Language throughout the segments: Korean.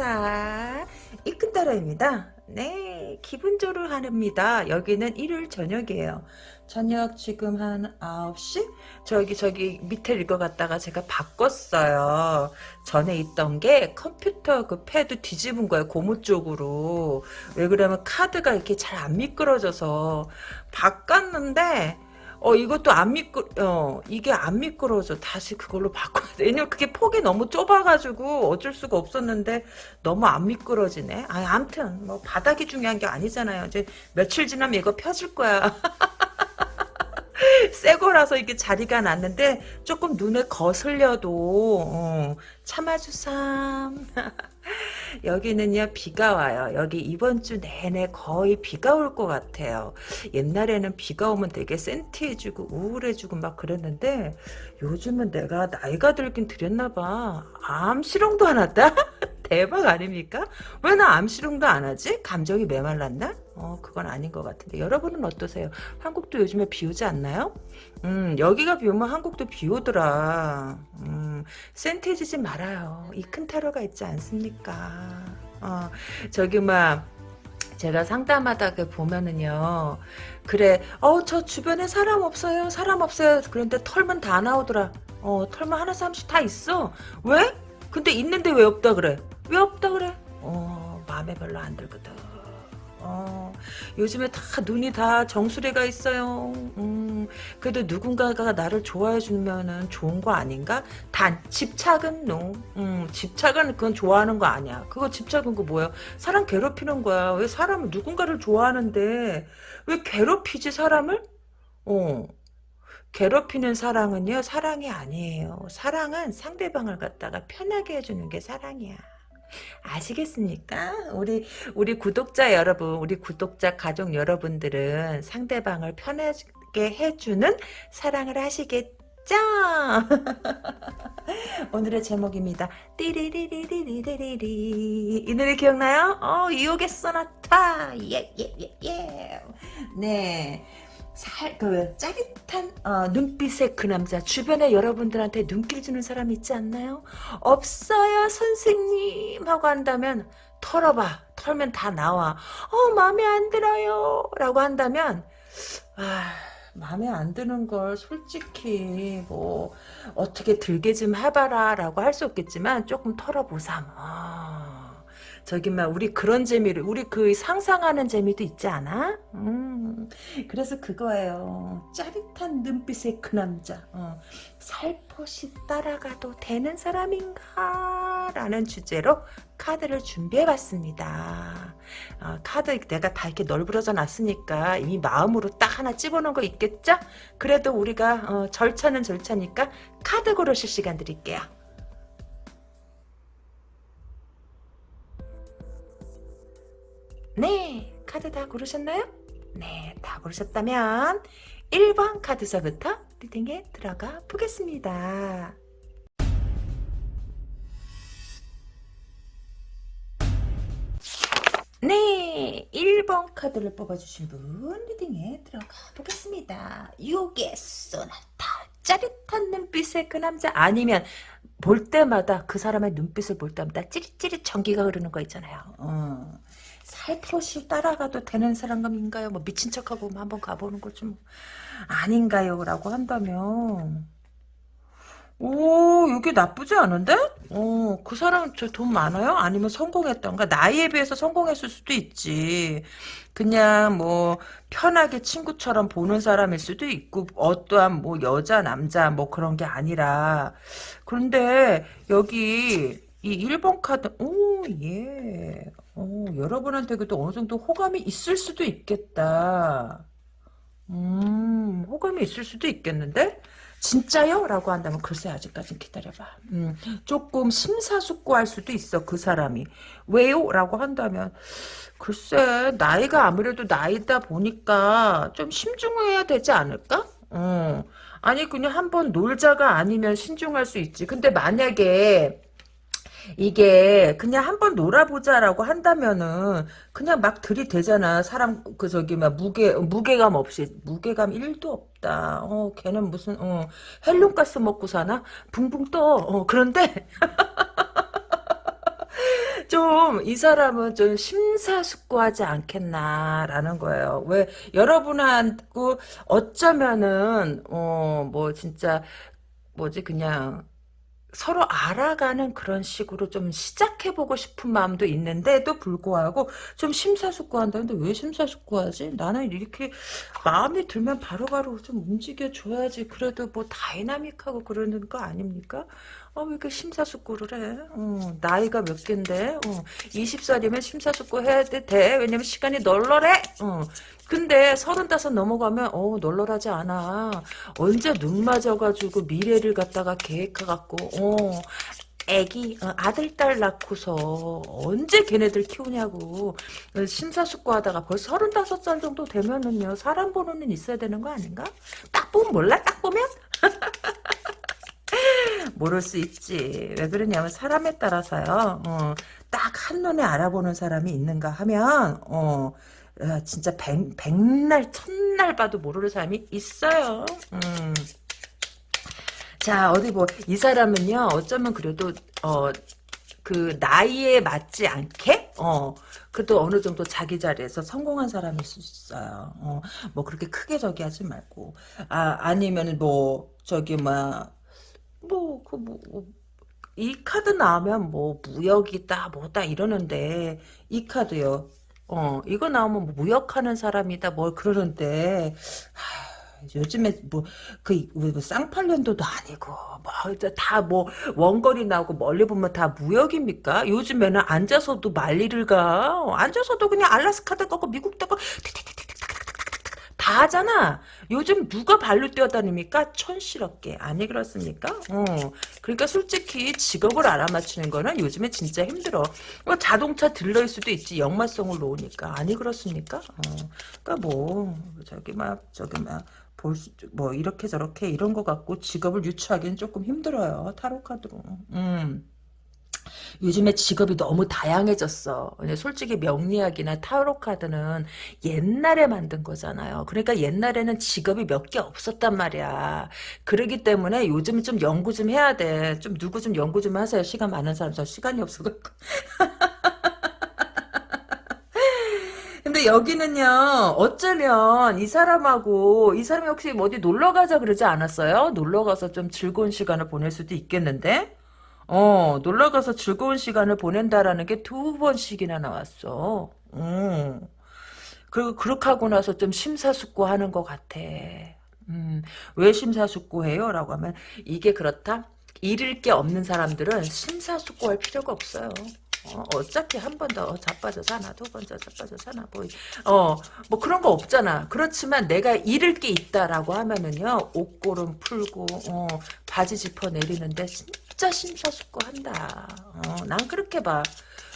이큰세사 이큰따라입니다. 네, 기분 조르하입니다. 여기는 일요일 저녁이에요. 저녁 지금 한 9시? 저기 저기 밑에 읽어갔다가 제가 바꿨어요. 전에 있던 게 컴퓨터 그 패드 뒤집은 거예요. 고무 쪽으로. 왜 그러면 카드가 이렇게 잘 안 미끄러져서 바꿨는데 어 이것도 안 미끄 어 이게 안 미끄러져 다시 그걸로 바꿔야 돼. 왜냐면 그게 폭이 너무 좁아가지고 어쩔 수가 없었는데 너무 안 미끄러지네. 아 아무튼 뭐 바닥이 중요한 게 아니잖아요. 이제 며칠 지나면 이거 펴질 거야. 새 거라서 이게 자리가 났는데 조금 눈에 거슬려도 어, 참아주삼 여기는요 비가 와요. 여기 이번 주 내내 거의 비가 올 것 같아요. 옛날에는 비가 오면 되게 센티해지고 우울해지고 막 그랬는데 요즘은 내가 나이가 들긴 들였나봐. 암시롱도 안 왔다? 대박 아닙니까? 왜 나 암시롱도 안 하지? 감정이 메말랐나? 어 그건 아닌 것 같은데. 여러분은 어떠세요? 한국도 요즘에 비 오지 않나요 음 여기가 비 오면 한국도 비 오더라. 음 센티해지지 말아요. 이큰 타로가 있지 않습니까? 어 저기 막 제가 상담하다 그 보면은요 그래 어 저 주변에 사람 없어요 사람 없어요. 그런데 털면 다 나오더라. 어 털면 하나씩 한씩 다 있어. 왜? 근데 있는데 왜 없다 그래? 왜 없다 그래? 어 마음에 별로 안 들거든 어, 요즘에 다 눈이 다 정수리가 있어요. 음, 그래도 누군가가 나를 좋아해 주면은 좋은 거 아닌가? 단 집착은 노. 음, 집착은 그건 좋아하는 거 아니야. 그거 집착은 그 뭐야? 사람 괴롭히는 거야. 왜 사람은 누군가를 좋아하는데 왜 괴롭히지 사람을? 어. 괴롭히는 사랑은요 사랑이 아니에요 사랑은 상대방을 갖다가 편하게 해주는 게 사랑이야 아시겠습니까? 우리 우리 구독자 여러분, 우리 구독자 가족 여러분들은 상대방을 편하게 해주는 사랑을 하시겠죠? 오늘의 제목입니다. 띠리리리리리리리 이 노래 기억나요? 어, 이옥의 소나타 예 예 예 예, 예, 예. 네. 살, 그, 짜릿한, 어, 눈빛의 그 남자. 주변에 여러분들한테 눈길 주는 사람 있지 않나요? 없어요, 선생님. 하고 한다면, 털어봐. 털면 다 나와. 어, 마음에 안 들어요. 라고 한다면, 아, 마음에 안 드는 걸 솔직히, 뭐, 어떻게 들게 좀 해봐라. 라고 할 수 없겠지만, 조금 털어보삼. 아. 저기 막 우리 그런 재미를 우리 그 상상하는 재미도 있지 않아? 음, 그래서 그거예요. 짜릿한 눈빛의 그 남자. 어, 살포시 따라가도 되는 사람인가? 라는 주제로 카드를 준비해봤습니다. 어, 카드 내가 다 이렇게 널브러져 놨으니까 이미 마음으로 딱 하나 집어넣은 거 있겠죠? 그래도 우리가 어, 절차는 절차니까 카드 고르실 시간 드릴게요. 네, 카드 다 고르셨나요? 네, 다 고르셨다면 1번 카드서부터 리딩에 들어가 보겠습니다. 네, 1번 카드를 뽑아주신 분 리딩에 들어가 보겠습니다. 요게 소나타 짜릿한 눈빛의 그 남자 아니면 볼 때마다 그 사람의 눈빛을 볼 때마다 찌릿찌릿 전기가 흐르는 거 있잖아요. 어. 살포시 따라가도 되는 사람인가요? 뭐 미친 척하고 뭐 한번 가보는 거좀 아닌가요? 라고 한다면 오 이게 나쁘지 않은데? 어, 그 사람 저 돈 많아요? 아니면 성공했던가? 나이에 비해서 성공했을 수도 있지. 그냥 뭐 편하게 친구처럼 보는 사람일 수도 있고 어떠한 뭐 여자 남자 뭐 그런 게 아니라 그런데 여기 이 1번 카드 오 예. 어, 여러분한테 그래도 어느 정도 호감이 있을 수도 있겠다. 음, 호감이 있을 수도 있겠는데? 진짜요? 라고 한다면 글쎄 아직까지 기다려봐. 음, 조금 심사숙고할 수도 있어 그 사람이. 왜요? 라고 한다면 글쎄 나이가 아무래도 나이다 보니까 좀 신중해야 되지 않을까? 어. 아니 그냥 한번 놀자가 아니면 신중할 수 있지. 근데 만약에 이게 그냥 한번 놀아보자라고 한다면은 그냥 막 들이대잖아. 사람 그 저기 막 무게 무게감 없이 무게감 1도 없다. 어 걔는 무슨 어 헬륨 가스 먹고 사나? 붕붕 떠. 어 그런데 좀 이 사람은 좀 심사숙고하지 않겠나라는 거예요. 왜 여러분하고 어쩌면은 어 뭐 진짜 뭐지 그냥 서로 알아가는 그런 식으로 좀 시작해보고 싶은 마음도 있는데도 불구하고 좀 심사숙고한다는데 왜 심사숙고하지? 나는 이렇게 마음이 들면 바로 바로 좀 움직여줘야지 그래도 뭐 다이나믹하고 그러는 거 아닙니까? 어, 왜 이렇게 심사숙고를 해? 어, 나이가 몇 갠데? 어, 20살이면 심사숙고 해야 돼. 돼. 왜냐면 시간이 널널해. 어. 근데 서른다섯 넘어가면 어 널널하지 않아. 언제 눈 맞아가지고 미래를 갖다가 계획해갖고 어 애기 어, 아들 딸 낳고서 언제 걔네들 키우냐고 어, 심사숙고하다가 벌써 서른다섯 살 정도 되면은요 사람 눈 있어야 되는 거 아닌가? 딱 보면 몰라? 딱 보면? 모를 수 있지. 왜 그러냐면 사람에 따라서요. 어, 딱 한눈에 알아보는 사람이 있는가 하면 어, 어, 진짜 백, 백날 천날 봐도 모르는 사람이 있어요. 음. 자 어디 뭐 이 사람은요 어쩌면 그래도 어 그 나이에 맞지 않게 어 그래도 어느 정도 자기 자리에서 성공한 사람일 수 있어요. 어 뭐 그렇게 크게 저기 하지 말고 아 아니면 뭐 저기 막 뭐, 그, 뭐, 뭐, 이 카드 나오면 뭐, 무역이다, 뭐다, 이러는데, 이 카드요. 어, 이거 나오면 뭐 무역하는 사람이다, 뭘 그러는데, 하, 요즘에 뭐, 그, 뭐 쌍팔년도도 아니고, 뭐, 다 뭐, 원거리 나오고 멀리 보면 다 무역입니까? 요즘에는 앉아서도 말리를 가. 앉아서도 그냥 알라스카도 가고, 미국도 가고, 다 하잖아. 요즘 누가 발로 뛰어다닙니까? 촌스럽게. 아니 그렇습니까? 어. 그러니까 솔직히 직업을 알아맞히는 거는 요즘에 진짜 힘들어. 뭐 자동차 딜러일 수도 있지. 역마성을 놓으니까. 아니 그렇습니까? 어. 그러니까 뭐 저기 막 저기 막볼 수, 뭐 이렇게 저렇게 이런 거 갖고 직업을 유추하기는 조금 힘들어요. 타로 카드로. 음. 요즘에 직업이 너무 다양해졌어. 솔직히 명리학이나 타로 카드는 옛날에 만든 거잖아요. 그러니까 옛날에는 직업이 몇 개 없었단 말이야. 그러기 때문에 요즘 좀 연구 좀 해야 돼. 좀 누구 좀 연구 좀 하세요. 시간 많은 사람 저 시간이 없어갖고. 근데 여기는요 어쩌면 이 사람하고 이 사람이 혹시 뭐 어디 놀러 가자 그러지 않았어요? 놀러 가서 좀 즐거운 시간을 보낼 수도 있겠는데 어, 놀러 가서 즐거운 시간을 보낸다라는 게 두 번씩이나 나왔어. 음. 그리고 그렇게 하고 나서 좀 심사숙고하는 것 같아. 음, 왜 심사숙고해요? 라고 하면 이게 그렇다? 잃을 게 없는 사람들은 심사숙고할 필요가 없어요. 어, 차피 한 번 더 자빠져 사나 두 번 더 자빠져 사나 뭐, 어, 뭐 그런 거 없잖아. 그렇지만 내가 잃을 게 있다라고 하면은요 옷고름 풀고 어, 바지 짚어 내리는데 심사숙고한다. 어, 난 그렇게 봐.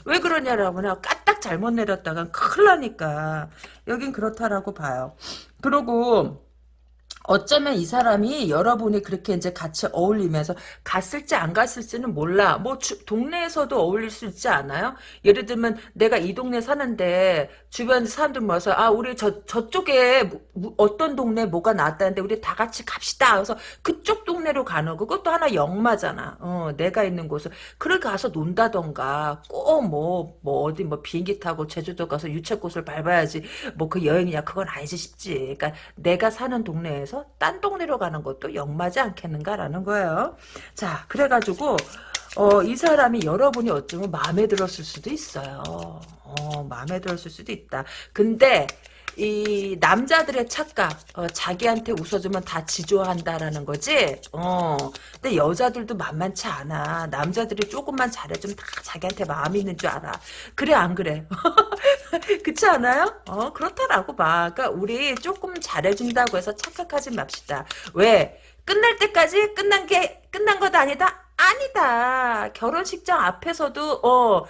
왜 그러냐라고 까딱 잘못 내렸다간 큰일 나니까 여긴 그렇다라고 봐요. 그리고 어쩌면 이 사람이 여러분이 그렇게 이제 같이 어울리면서 갔을지 안 갔을지는 몰라. 뭐 주, 동네에서도 어울릴 수 있지 않아요? 예를 들면 내가 이 동네 사는데 주변 사람들 모여서 아 우리 저 저쪽에 뭐, 어떤 동네 뭐가 나왔다는데 우리 다 같이 갑시다. 그래서 그쪽 동네로 가는 거 그것도 하나 역마잖아. 어, 내가 있는 곳을 그걸 가서 논다던가 꼭 뭐뭐 뭐 어디 뭐 비행기 타고 제주도 가서 유채꽃을 밟아야지 뭐 그 여행이냐 그건 아니지 싶지. 그러니까 내가 사는 동네에서 해서 딴 동네로 가는 것도 역마지 않겠는가라는 거예요. 자, 그래가지고 어, 이 사람이 여러분이 어쩌면 마음에 들었을 수도 있어요. 어, 마음에 들었을 수도 있다. 근데 이 남자들의 착각 어, 자기한테 웃어주면 다 지조한다라는 거지? 어. 근데 여자들도 만만치 않아. 남자들이 조금만 잘해주면 다 자기한테 마음이 있는 줄 알아. 그래 안 그래? 그렇지 않아요? 어 그렇다라고 봐. 그러니까 우리 조금 잘해준다고 해서 착각하지 맙시다. 왜? 끝날 때까지 끝난 게 끝난 것 아니다? 아니다. 결혼식장 앞에서도 어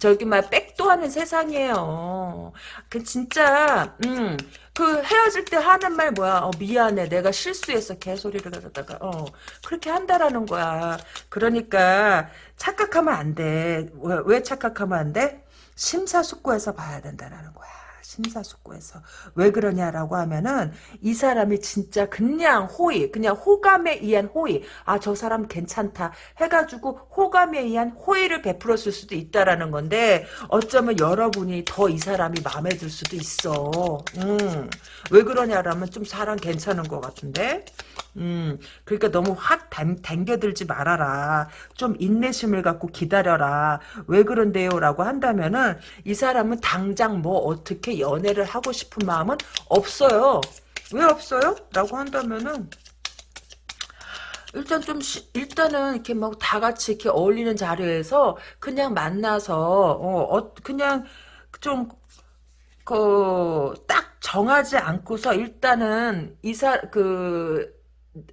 저기 막 백도 하는 세상이에요. 그 진짜 음. 그 헤어질 때 하는 말 뭐야? 어, 미안해. 내가 실수했어. 개소리를 갖다가 어 그렇게 한다라는 거야. 그러니까 착각하면 안 돼. 왜, 왜 착각하면 안 돼? 심사숙고해서 봐야 된다라는 거야. 심사숙고해서. 왜 그러냐라고 하면은 이 사람이 진짜 그냥 호의 그냥 호감에 의한 호의 아 저 사람 괜찮다 해가지고 호감에 의한 호의를 베풀었을 수도 있다라는 건데 어쩌면 여러분이 더 이 사람이 마음에 들 수도 있어. 음. 왜 그러냐라면 좀 사람 괜찮은 것 같은데 음, 그러니까 너무 확 당, 당겨들지 말아라. 좀 인내심을 갖고 기다려라. 왜 그런데요? 라고 한다면은, 이 사람은 당장 뭐 어떻게 연애를 하고 싶은 마음은 없어요. 왜 없어요? 라고 한다면은, 일단 좀 시, 일단은 이렇게 막 다 같이 이렇게 어울리는 자리에서 그냥 만나서 어, 어 그냥 좀그딱 정하지 않고서 일단은 이사 그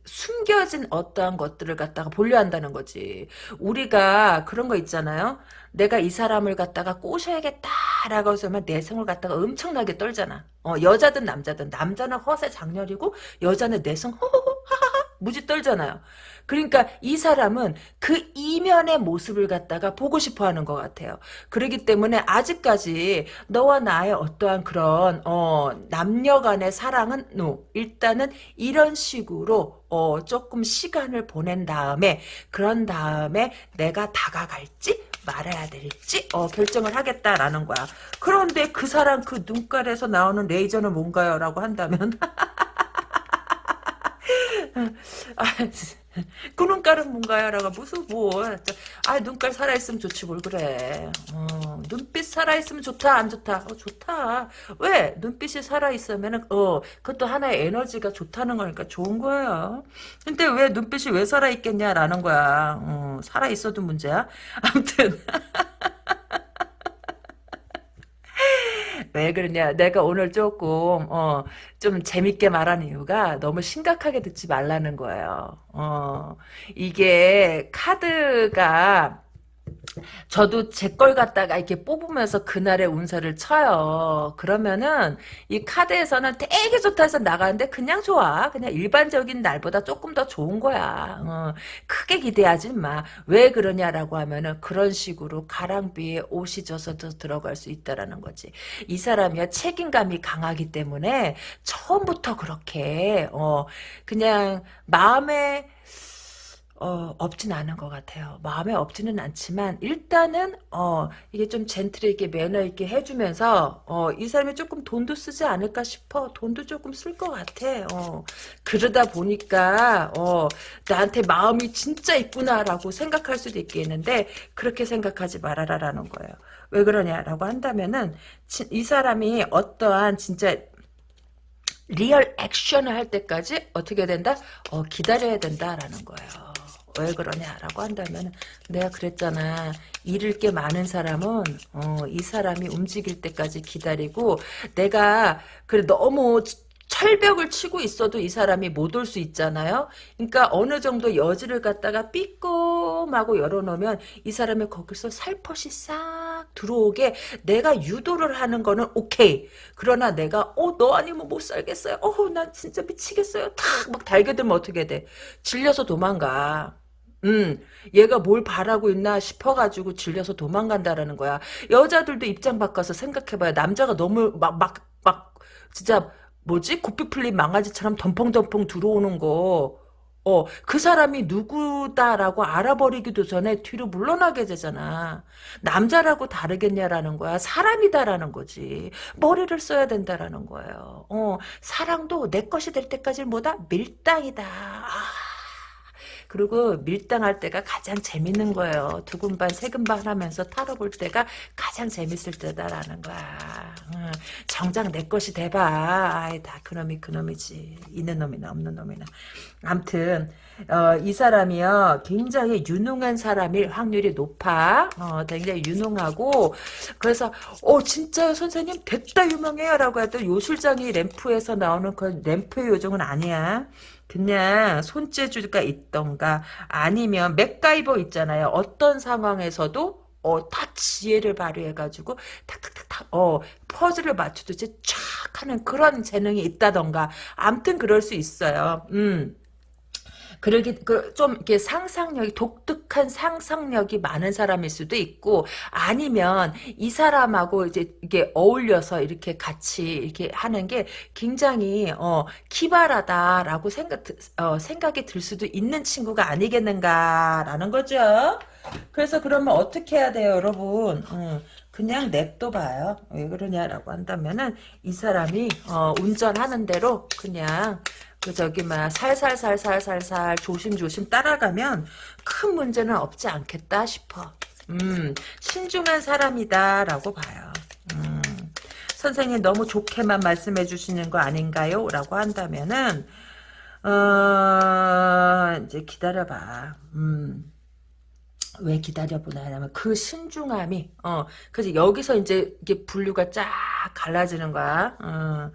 숨겨진 어떠한 것들을 갖다가 보려 한다는 거지. 우리가 그런 거 있잖아요. 내가 이 사람을 갖다가 꼬셔야겠다라고 해서만 내성을 갖다가 엄청나게 떨잖아. 어, 여자든 남자든 남자는 허세 장렬이고 여자는 내성 허허허 무지 떨잖아요. 그러니까 이 사람은 그 이면의 모습을 갖다가 보고 싶어 하는 것 같아요. 그렇기 때문에 아직까지 너와 나의 어떠한 그런, 어, 남녀 간의 사랑은, no. 일단은 이런 식으로, 어, 조금 시간을 보낸 다음에, 그런 다음에 내가 다가갈지, 말아야 될지, 어, 결정을 하겠다라는 거야. 그런데 그 사람 그 눈깔에서 나오는 레이저는 뭔가요? 라고 한다면, 아, 그 눈깔은 뭔가요? 라고 무슨 뭐. 아 눈깔 살아있으면 좋지 뭘 그래. 어, 눈빛 살아있으면 좋다 안 좋다? 어, 좋다. 왜? 눈빛이 살아있으면은 어 그것도 하나의 에너지가 좋다는 거니까 좋은 거예요. 근데 왜 눈빛이 왜 살아있겠냐라는 거야. 어, 살아있어도 문제야. 아무튼 왜 그러냐. 내가 오늘 조금 어, 좀 재밌게 말하는 이유가 너무 심각하게 듣지 말라는 거예요. 어, 이게 카드가 저도 제 걸 갖다가 이렇게 뽑으면서 그날의 운세를 쳐요. 그러면은 이 카드에서는 되게 좋다 해서 나가는데 그냥 좋아. 그냥 일반적인 날보다 조금 더 좋은 거야. 어, 크게 기대하지 마. 왜 그러냐라고 하면은 그런 식으로 가랑비에 옷이 져서 들어갈 수 있다라는 거지. 이 사람이야 책임감이 강하기 때문에 처음부터 그렇게 어 그냥 마음에 어, 없진 않은 것 같아요. 마음에 없지는 않지만 일단은 어, 이게 좀 젠틀하게 매너 있게 해주면서 어, 이 사람이 조금 돈도 쓰지 않을까 싶어. 돈도 조금 쓸 것 같아. 어, 그러다 보니까 어, 나한테 마음이 진짜 있구나라고 생각할 수도 있겠는데 그렇게 생각하지 말아라라는 거예요. 왜 그러냐라고 한다면은 이 사람이 어떠한 진짜 real action을 할 때까지 어떻게 된다? 어, 기다려야 된다라는 거예요. 왜 그러냐라고 한다면 내가 그랬잖아. 잃을 게 많은 사람은 어, 이 사람이 움직일 때까지 기다리고 내가 그래 너무 철벽을 치고 있어도 이 사람이 못 올 수 있잖아요. 그러니까 어느 정도 여지를 갖다가 삐끔하고 열어놓으면 이 사람이 거기서 살포시 싹 들어오게 내가 유도를 하는 거는 오케이. 그러나 내가 어 너 아니면 못 살겠어요. 어난 진짜 미치겠어요. 탁 막 달겨들면 어떻게 돼. 질려서 도망가. 음, 얘가 뭘 바라고 있나 싶어가지고 질려서 도망간다라는 거야. 여자들도 입장 바꿔서 생각해봐요. 남자가 너무 막, 막, 막, 진짜, 뭐지? 고삐 풀린 망아지처럼 덤펑덤펑 들어오는 거. 어, 그 사람이 누구다라고 알아버리기도 전에 뒤로 물러나게 되잖아. 남자라고 다르겠냐라는 거야. 사람이다라는 거지. 머리를 써야 된다라는 거예요. 어, 사랑도 내 것이 될 때까지는 뭐다? 밀당이다. 아. 그리고 밀당할 때가 가장 재밌는 거예요. 두근반 세근반 하면서 타로볼 때가 가장 재밌을 때다라는 거야. 정작 내 것이 돼봐. 아이 다 그놈이 그놈이지. 있는 놈이나 없는 놈이나. 암튼 어, 이 사람이요 굉장히 유능한 사람일 확률이 높아 어, 굉장히 유능하고 그래서 어 진짜요 선생님 됐다 유명해요 라고 해도 요술장이 램프에서 나오는 그 램프의 요정은 아니야 그냥 손재주가 있던가 아니면 맥가이버 있잖아요. 어떤 상황에서도 어, 다 지혜를 발휘해가지고 탁탁탁탁 어 퍼즐을 맞추듯이 촥 하는 그런 재능이 있다던가 암튼 그럴 수 있어요. 음. 그러기 그, 좀 이렇게 상상력이 독특한 상상력이 많은 사람일 수도 있고 아니면 이 사람하고 이제 이게 어울려서 이렇게 같이 이렇게 하는 게 굉장히 어 기발하다라고 생각 어, 생각이 들 수도 있는 친구가 아니겠는가라는 거죠. 그래서 그러면 어떻게 해야 돼요, 여러분? 음, 그냥 냅둬 봐요. 왜 그러냐라고 한다면은 이 사람이 어, 운전하는 대로 그냥 그 저기 막 살살살살살살 조심조심 따라가면 큰 문제는 없지 않겠다 싶어. 음, 신중한 사람이다라고 봐요. 음, 선생님 너무 좋게만 말씀해 주시는 거 아닌가요? 라고 한다면은 어, 이제 기다려봐. 음. 왜 기다려보나 하면 그 신중함이 어 그래서 여기서 이제 이게 분류가 쫙 갈라지는 거야 어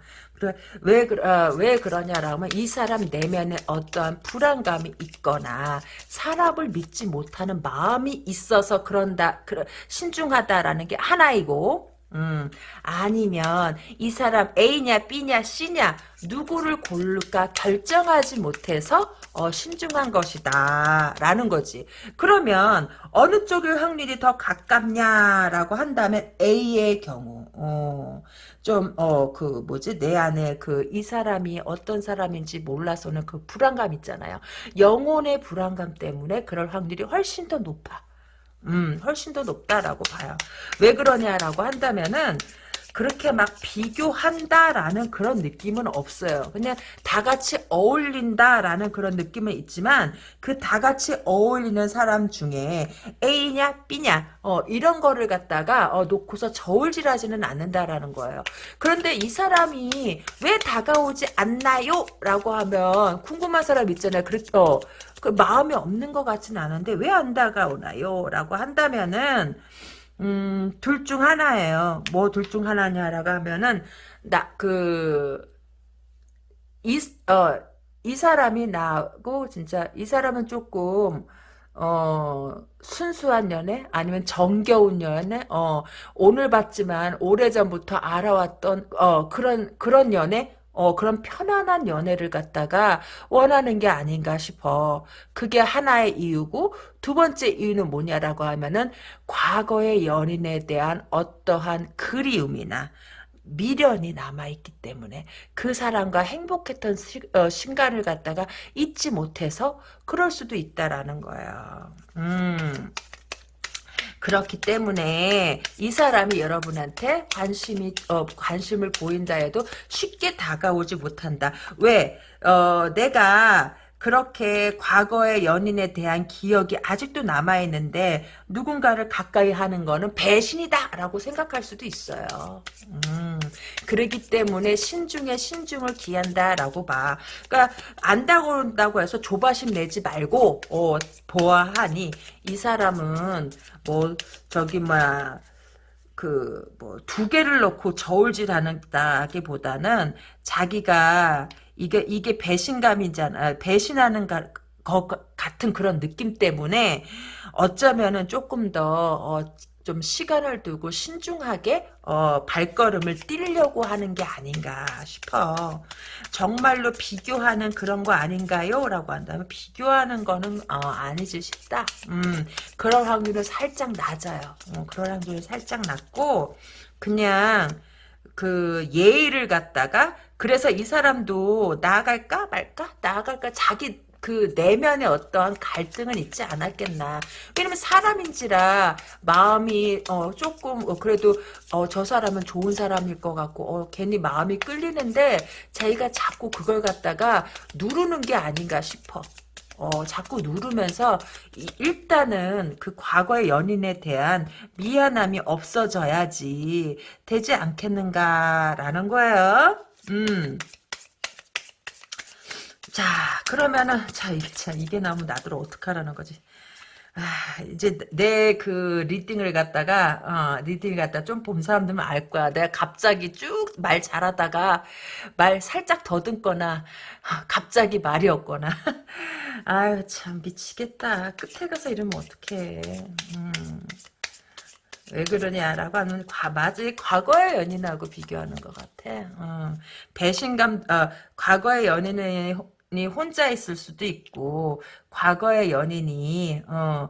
왜, 그, 어, 왜 그러냐라면 이 사람 내면에 어떠한 불안감이 있거나 사람을 믿지 못하는 마음이 있어서 그런다 그, 신중하다라는 게 하나이고 음, 아니면 이 사람 A냐 B냐 C냐 누구를 고를까 결정하지 못해서 어, 신중한 것이다 라는 거지. 그러면 어느 쪽의 확률이 더 가깝냐라고 한다면 A의 경우. 어, 좀 어 그 뭐지? 내 안에 그 이 사람이 어떤 사람인지 몰라서는 그 불안감 있잖아요. 영혼의 불안감 때문에 그럴 확률이 훨씬 더 높아. 음, 훨씬 더 높다라고 봐요. 왜 그러냐라고 한다면은 그렇게 막 비교한다라는 그런 느낌은 없어요. 그냥 다 같이 어울린다라는 그런 느낌은 있지만 그 다 같이 어울리는 사람 중에 A냐 B냐 어, 이런 거를 갖다가 어, 놓고서 저울질하지는 않는다라는 거예요. 그런데 이 사람이 왜 다가오지 않나요? 라고 하면 궁금한 사람 있잖아요. 그렇, 어, 그 마음이 없는 것 같지는 않은데 왜 안 다가오나요? 라고 한다면은 음, 둘 중 하나예요. 뭐 둘 중 하나냐라고 하면은 나 그 이 어 이 사람이 나고 진짜 이 사람은 조금 어 순수한 연애? 아니면 정겨운 연애? 어 오늘 봤지만 오래전부터 알아왔던 어 그런 그런 연애 어, 그런 편안한 연애를 갖다가 원하는 게 아닌가 싶어. 그게 하나의 이유고, 두 번째 이유는 뭐냐라고 하면은, 과거의 연인에 대한 어떠한 그리움이나, 미련이 남아있기 때문에 그 사람과 행복했던 시, 어, 간을 갖다가 잊지 못해서 그럴 수도 있다라는 거예요. 음. 그렇기 때문에 이 사람이 여러분한테 관심이 어, 관심을 보인다 해도 쉽게 다가오지 못한다. 왜? 어, 내가 그렇게 과거의 연인에 대한 기억이 아직도 남아있는데 누군가를 가까이 하는 거는 배신이다 라고 생각할 수도 있어요. 음, 그러기 때문에 신중에 신중을 기한다 라고 봐. 그러니까 안다고 해서 조바심 내지 말고 어, 보아하니 이 사람은 뭐 저기 뭐야 그 뭐 두 개를 넣고 저울질하는다기보다는 자기가 이게 이게 배신감이잖아. 배신하는 가, 거, 같은 그런 느낌 때문에 어쩌면은 조금 더 어, 좀 시간을 두고 신중하게 어, 발걸음을 띄려고 하는 게 아닌가 싶어. 정말로 비교하는 그런 거 아닌가요? 라고 한다면 비교하는 거는 어, 아니지 싶다. 음, 그럴 확률은 살짝 낮아요. 어, 그럴 확률은 살짝 낮고 그냥 그 예의를 갖다가 그래서 이 사람도 나아갈까 말까 나아갈까 자기 그 내면에 어떤 갈등은 있지 않았겠나. 왜냐면 사람인지라 마음이 어 조금 어 그래도 어 저 사람은 좋은 사람일 것 같고 어 괜히 마음이 끌리는데 자기가 자꾸 그걸 갖다가 누르는 게 아닌가 싶어. 어, 자꾸 누르면서 일단은 그 과거의 연인에 대한 미안함이 없어져야지 되지 않겠는가라는 거예요. 음. 자, 그러면은, 자, 참, 이게 나오면 나들 어떡하라는 거지. 아, 이제 내 그 리딩을 갖다가, 어, 리딩을 갖다가 좀본 사람들은 알 거야. 내가 갑자기 쭉 말 잘하다가 말 살짝 더듬거나, 갑자기 말이 없거나. 아유, 참, 미치겠다. 끝에 가서 이러면 어떡해. 음. 왜 그러냐라고 하면 과, 맞아 과거의 연인하고 비교하는 것 같아. 어, 배신감, 어, 과거의 연인의 이 혼자 있을 수도 있고 과거의 연인이 어,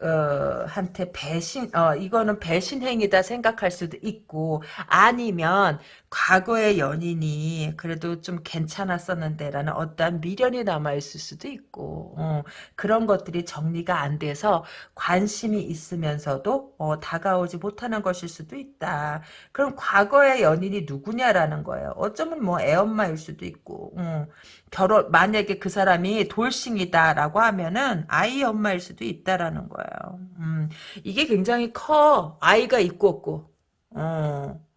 어, 한테 배신, 어, 이거는 배신 행위다 생각할 수도 있고, 아니면, 과거의 연인이 그래도 좀 괜찮았었는데라는 어떠한 미련이 남아있을 수도 있고, 어, 그런 것들이 정리가 안 돼서 관심이 있으면서도, 어, 다가오지 못하는 것일 수도 있다. 그럼 과거의 연인이 누구냐라는 거예요. 어쩌면 뭐 애엄마일 수도 있고, 음, 결혼, 만약에 그 사람이 돌싱이다라고 하면은 아이 엄마일 수도 있다라는 거예요. 음, 이게 굉장히 커. 아이가 있고 없고. 어.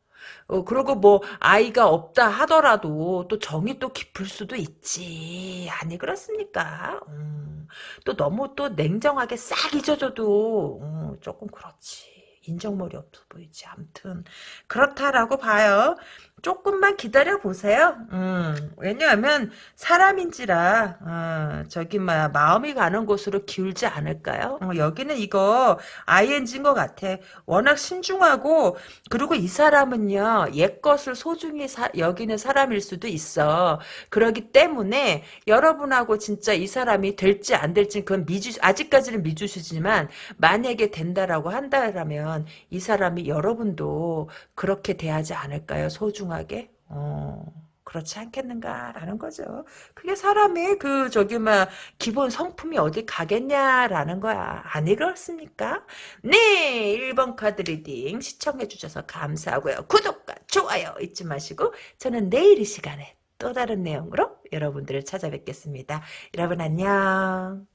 어, 그리고 뭐, 아이가 없다 하더라도 또 정이 또 깊을 수도 있지. 아니, 그렇습니까? 음, 또 너무 또 냉정하게 싹 잊어줘도, 음, 조금 그렇지. 인정머리 없어 보이지. 암튼, 그렇다라고 봐요. 조금만 기다려 보세요. 음, 왜냐하면 사람인지라 어, 저기 막 마음이 가는 곳으로 기울지 않을까요? 어, 여기는 이거 ING인 것 같아. 워낙 신중하고 그리고 이 사람은요 옛 것을 소중히 사, 여기는 사람일 수도 있어. 그러기 때문에 여러분하고 진짜 이 사람이 될지 안 될지 그건 미주 아직까지는 미주시지만 만약에 된다라고 한다라면 이 사람이 여러분도 그렇게 대하지 않을까요? 소중 소중하게 어, 그렇지 않겠는가라는 거죠. 그게 사람의 그 저기 막 기본 성품이 어디 가겠냐라는 거야. 아니 그렇습니까? 네 1번 카드 리딩 시청해 주셔서 감사하고요. 구독과 좋아요 잊지 마시고 저는 내일 이 시간에 또 다른 내용으로 여러분들을 찾아뵙겠습니다. 여러분 안녕.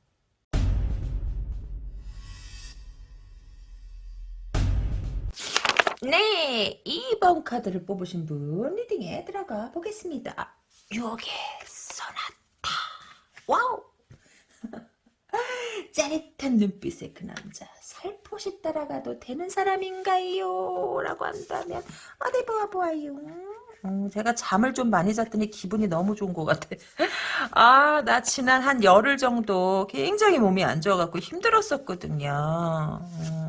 네, 2번 카드를 뽑으신 분 리딩에 들어가 보겠습니다. 유혹의 소나타. 와우! 짜릿한 눈빛의 그 남자 살포시 따라가도 되는 사람인가요? 라고 한다면 어디 보아보아요. 음, 제가 잠을 좀 많이 잤더니 기분이 너무 좋은 것 같아. 아, 나 지난 한 열흘 정도 굉장히 몸이 안 좋아갖고 힘들었었거든요. 음.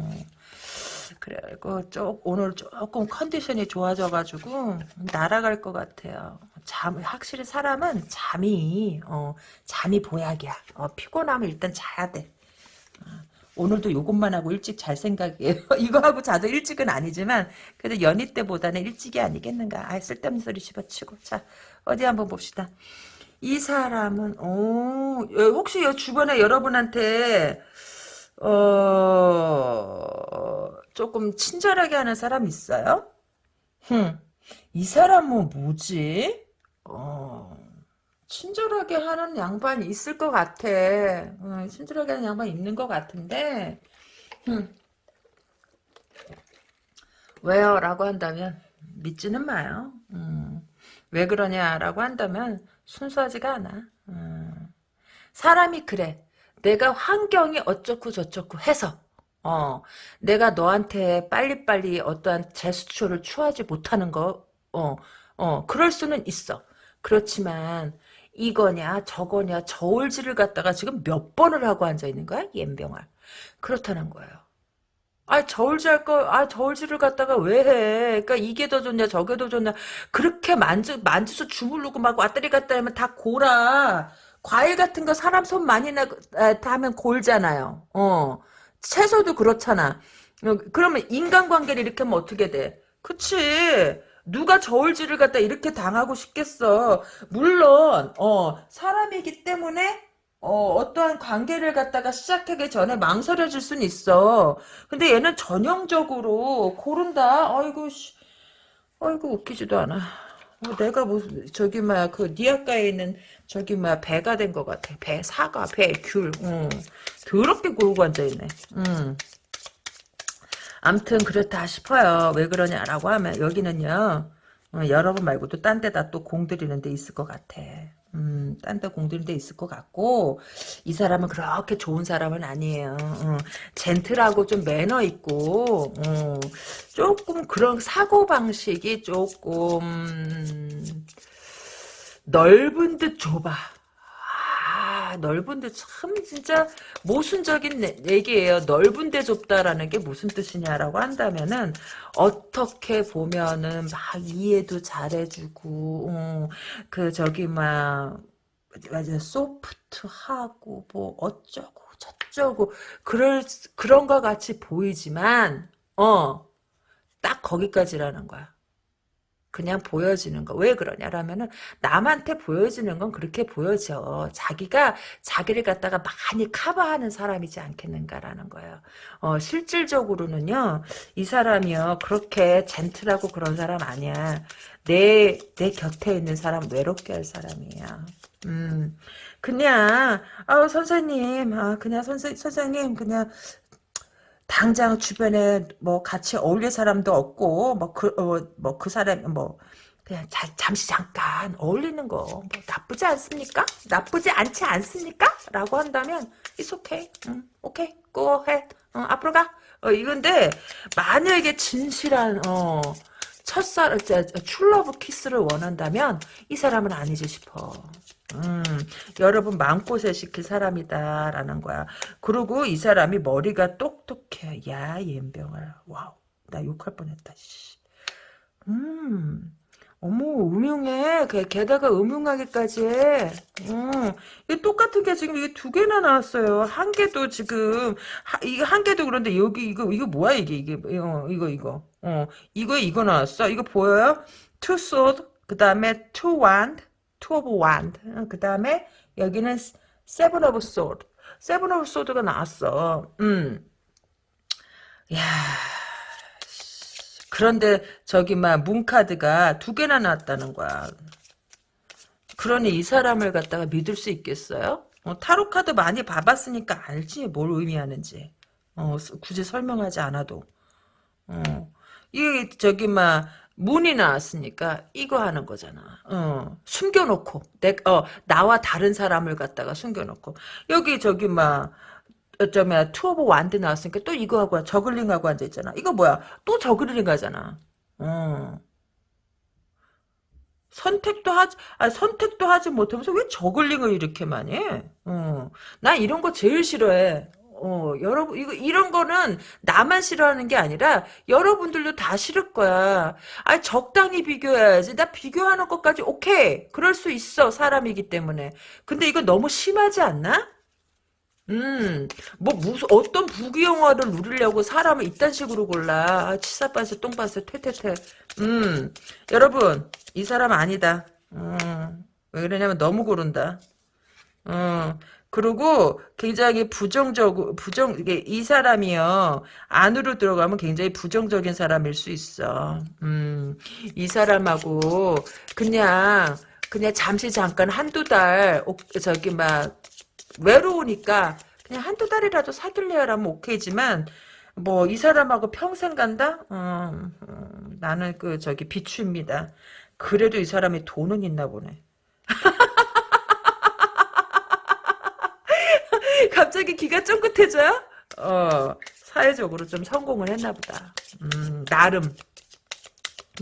그래고 쪽 오늘 조금 컨디션이 좋아져가지고 날아갈 것 같아요. 잠 확실히 사람은 잠이 어 잠이 보약이야. 어, 피곤하면 일단 자야 돼. 어, 오늘도 요것만 하고 일찍 잘 생각이에요. 이거 하고 자도 일찍은 아니지만 그래도 연희 때보다는 일찍이 아니겠는가. 아 쓸데없는 소리 집어치고 자 어디 한번 봅시다. 이 사람은 오 혹시 주변에 여러분한테 어, 조금 친절하게 하는 사람 있어요? 흠, 이 사람은 뭐지? 어, 친절하게 하는 양반이 있을 것 같아. 어, 친절하게 하는 양반이 있는 것 같은데, 흠. 왜요? 라고 한다면, 믿지는 마요. 음, 왜 그러냐라고 한다면, 순수하지가 않아. 음, 사람이 그래. 내가 환경이 어쩌고 저쩌고 해서 어 내가 너한테 빨리빨리 어떠한 제스처를 취하지 못하는 거 어, 어, 그럴 수는 있어. 그렇지만 이거냐 저거냐 저울질을 갖다가 지금 몇 번을 하고 앉아 있는 거야? 옌병아. 그렇다는 거예요. 아 저울질 할 거, 아 저울질을 갖다가 왜 해? 그러니까 이게 더 좋냐, 저게 더 좋냐. 그렇게 만져 만져서 주물르고 막 왔다리 갔다 하면 다 고라. 과일 같은 거 사람 손 많이 나, 하면 골잖아요. 어. 채소도 그렇잖아. 어, 그러면 인간관계를 이렇게 하면 어떻게 돼? 그치. 누가 저울질을 갖다 이렇게 당하고 싶겠어. 물론, 어, 사람이기 때문에, 어, 어떠한 관계를 갖다가 시작하기 전에 망설여질 수는 있어. 근데 얘는 전형적으로 고른다. 아이고, 씨. 아이고, 웃기지도 않아. 어, 내가 무슨, 저기, 막, 그, 니아가에 있는 저기 뭐야 배가 된 것 같아. 배, 사과, 배, 귤. 음. 더럽게 고르고 앉아 있네. 음. 암튼 그렇다 싶어요. 왜 그러냐라고 하면 여기는요. 어, 여러분 말고도 딴 데다 또 공들이는 데 있을 것 같아. 음, 딴 데 공들이는 데 있을 것 같고 이 사람은 그렇게 좋은 사람은 아니에요. 어, 젠틀하고 좀 매너 있고 어, 조금 그런 사고 방식이 조금 넓은 듯 좁아. 아, 넓은 데 참 진짜 모순적인 얘기예요. 넓은 데 좁다라는 게 무슨 뜻이냐라고 한다면은 어떻게 보면은 막 이해도 잘해주고 어, 그 저기 막 맞아 소프트하고 뭐 어쩌고 저쩌고 그럴 그런 것 같이 보이지만 어 딱 거기까지라는 거야. 그냥 보여지는 거. 왜 그러냐라면은 남한테 보여지는 건 그렇게 보여져. 자기가 자기를 갖다가 많이 커버하는 사람이지 않겠는가라는 거예요. 어, 실질적으로는요. 이 사람이요. 그렇게 젠틀하고 그런 사람 아니야. 내, 내 곁에 있는 사람 외롭게 할 사람이야. 음, 그냥, 아 선생님, 아, 그냥 선생, 선생님, 그냥, 당장 주변에 뭐 같이 어울릴 사람도 없고 뭐그 어, 뭐 그 사람 뭐 그냥 자, 잠시 잠깐 어울리는 거 뭐 나쁘지 않습니까? 나쁘지 않지 않습니까? 라고 한다면 it's okay. 응, 오케이. go ahead. 어, 앞으로 가. 어, 이건데 만약에 진실한 어 첫사 true love kiss를 원한다면 이 사람은 아니지 싶어. 음, 여러분 마음고생 시킬 사람이다라는 거야. 그리고 이 사람이 머리가 똑똑해. 야, 염병아. 와우. 나 욕할 뻔했다. 씨. 음. 어머, 음흉해. 게, 게다가 음흉하기까지 해. 음, 이 똑같은 게 지금 이게 두 개나 나왔어요. 한 개도 지금, 하, 이게 한 개도 그런데 여기, 이거, 이거 뭐야, 이게, 이게, 어, 이거, 이거. 어, 이거, 이거 나왔어. 이거 보여요? Two sword, 그 다음에 two of wand. 그 다음에 여기는 seven of sword. seven of sword가 나왔어. 음. 야 그런데 저기 막 문카드가 두 개나 나왔다는 거야. 그러니 이 사람을 갖다가 믿을 수 있겠어요? 어, 타로 카드 많이 봐봤으니까 알지 뭘 의미하는지. 어, 굳이 설명하지 않아도. 어. 이게 저기 막 문이 나왔으니까 이거 하는 거잖아. 어, 숨겨놓고 내, 어, 나와 다른 사람을 갖다가 숨겨놓고 여기 저기 막 어쩌면 투어보 완드 나왔으니까 또 이거 하고 저글링 하고 앉아 있잖아. 이거 뭐야? 또 저글링 하잖아. 어. 선택도 하지, 아, 선택도 하지 못하면서 왜 저글링을 이렇게 많이 해? 어. 나 이런 거 제일 싫어해. 어, 여러분, 이거, 이런 거는 나만 싫어하는 게 아니라 여러분들도 다 싫을 거야. 아, 적당히 비교해야지. 나 비교하는 것까지 오케이. 그럴 수 있어. 사람이기 때문에. 근데 이거 너무 심하지 않나? 음, 뭐, 무슨, 어떤 부귀영화를 누리려고 사람을 이딴 식으로 골라. 아, 치사빠세, 똥빠세, 퇴퇴퇴. 음, 여러분, 이 사람 아니다. 음, 왜 그러냐면 너무 고른다. 음, 그리고 굉장히 부정적, 부정, 이게 이 사람이요. 안으로 들어가면 굉장히 부정적인 사람일 수 있어. 음, 이 사람하고 그냥, 그냥 잠시 잠깐 한두 달, 저기 막, 외로우니까 그냥 한두 달이라도 사귈래요라면 오케이지만 뭐 이 사람하고 평생 간다? 어, 어, 나는 그 저기 비추입니다. 그래도 이 사람이 돈은 있나 보네. 갑자기 기가 쫑긋해져요? 어, 사회적으로 좀 성공을 했나 보다. 음, 나름.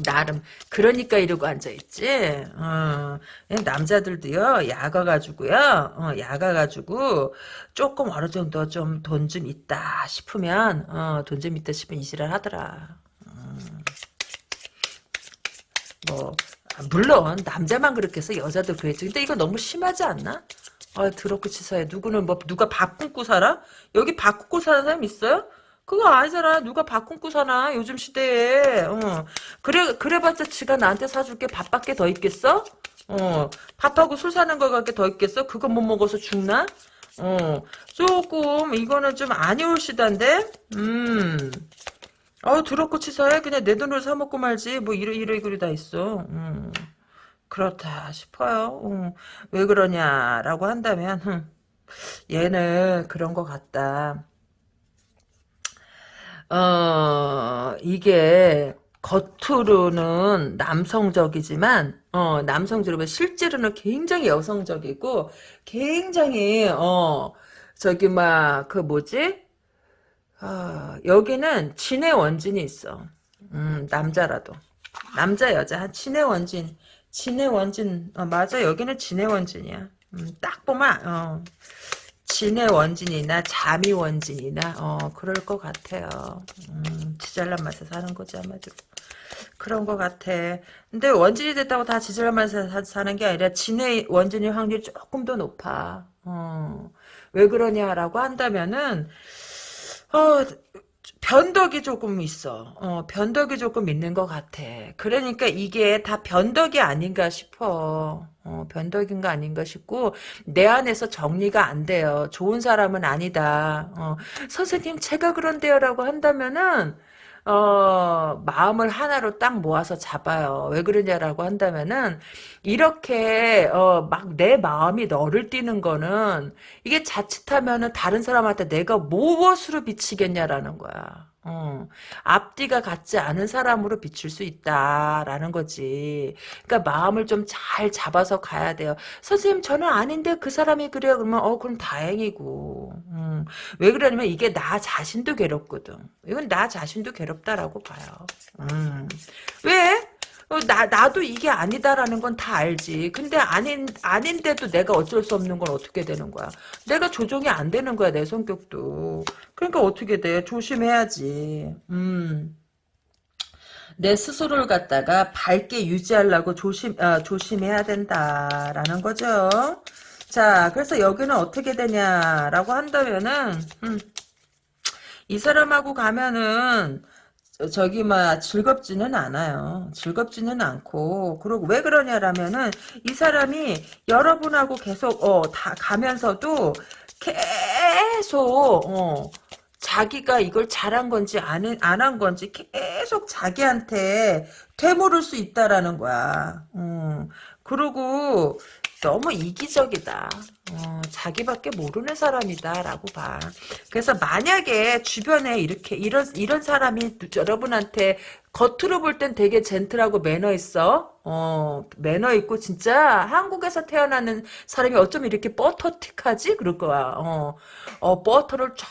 나름 그러니까 이러고 앉아있지 어, 남자들도요 야가 가지고요 어, 야가 가지고 조금 어느 정도 좀 돈 좀 있다 싶으면 어, 돈 좀 있다 싶으면 이지랄 하더라 음. 뭐 물론 남자만 그렇게 해서 여자도 그랬지 근데 이거 너무 심하지 않나? 아 더럽고 치사해 누구는 뭐 누가 밥 굶고 살아? 여기 밥 굶고 사는 사람 있어요? 그거 아니잖아. 누가 밥 굶고 사나 요즘 시대에. 어. 그래 그래봤자 지가 나한테 사줄 게 밥밖에 더 있겠어? 어. 밥하고 술 사는 거밖에 더 있겠어? 그거 못 먹어서 죽나? 어. 조금 이거는 좀 아니올 시단데. 음. 어 더럽고 치사해. 그냥 내 돈으로 사 먹고 말지. 뭐 이러 이러이러리 다 있어. 음. 그렇다 싶어요. 음. 왜 그러냐라고 한다면 흠. 얘는 그런 것 같다. 어, 이게 겉으로는 남성적이지만 어, 남성적이면 실제로는 굉장히 여성적이고 굉장히 어, 저기 막 그 뭐지? 아, 여기는 진의 원진이 있어. 음, 남자라도. 남자 여자 한 진의 원진. 진의 원진. 어, 맞아. 여기는 진의 원진이야. 음, 딱 보면 어, 진의 원진이나 자미 원진이나 어 그럴 것 같아요. 음, 지잘난 맛에 사는 거지 아마도. 그런 것 같아. 근데 원진이 됐다고 다 지잘난 맛에 사, 사는 게 아니라 진의 원진이 확률이 조금 더 높아. 어, 왜 그러냐라고 한다면은 어, 변덕이 조금 있어. 어, 변덕이 조금 있는 것 같아. 그러니까 이게 다 변덕이 아닌가 싶어. 어, 변덕인가 아닌가 싶고 내 안에서 정리가 안 돼요. 좋은 사람은 아니다. 어, 선생님 제가 그런데요라고 한다면은 어, 마음을 하나로 딱 모아서 잡아요. 왜 그러냐라고 한다면은, 이렇게, 어, 막 내 마음이 너를 띄는 거는, 이게 자칫하면은 다른 사람한테 내가 무엇으로 비치겠냐라는 거야. 어, 앞뒤가 같지 않은 사람으로 비출 수 있다라는 거지. 그러니까 마음을 좀 잘 잡아서 가야 돼요. 선생님 저는 아닌데 그 사람이 그래요. 그러면 어 그럼 다행이고. 음, 왜 그러냐면 이게 나 자신도 괴롭거든. 이건 나 자신도 괴롭다라고 봐요. 음, 왜? 어, 나, 나도 이게 아니다라는 건 다 알지. 근데 아닌, 아닌데도 내가 어쩔 수 없는 건 어떻게 되는 거야. 내가 조정이 안 되는 거야, 내 성격도. 그러니까 어떻게 돼? 조심해야지. 음. 내 스스로를 갖다가 밝게 유지하려고 조심, 아, 조심해야 된다라는 거죠. 자, 그래서 여기는 어떻게 되냐라고 한다면은, 음, 이 사람하고 가면은, 저기 막 즐겁지는 않아요. 즐겁지는 않고 그리고 왜 그러냐라면은 이 사람이 여러분하고 계속 어 다 가면서도 계속 어 자기가 이걸 잘한 건지 안안한 건지 계속 자기한테 되물을 수 있다라는 거야. 음. 그리고 너무 이기적이다. 어, 자기밖에 모르는 사람이다라고 봐. 그래서 만약에 주변에 이렇게 이런 이런 사람이 여러분한테 겉으로 볼 땐 되게 젠틀하고 매너 있어. 어, 매너 있고 진짜 한국에서 태어나는 사람이 어쩜 이렇게 버터틱하지? 그럴 거야. 어, 어 버터를 쫙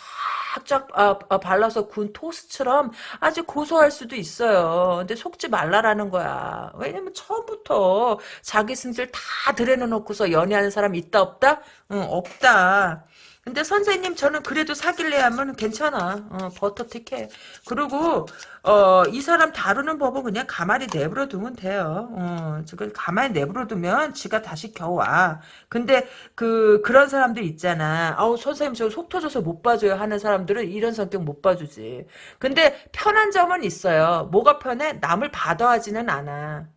쫙쫙 아, 아, 발라서 군 토스트처럼 아주 고소할 수도 있어요. 근데 속지 말라라는 거야. 왜냐면 처음부터 자기 승질 다 들여놓고서 연애하는 사람 있다 없다? 응, 없다. 근데 선생님 저는 그래도 사귈래 하면 괜찮아. 어, 버터틱해. 그리고 어, 이 사람 다루는 법은 그냥 가만히 내버려 두면 돼요. 어, 지금 가만히 내버려 두면 지가 다시 겨와. 근데 그 그런 사람들 있잖아. 아우 선생님 저 속 터져서 못 봐줘요 하는 사람들은 이런 성격 못 봐주지. 근데 편한 점은 있어요. 뭐가 편해? 남을 받아하지는 않아.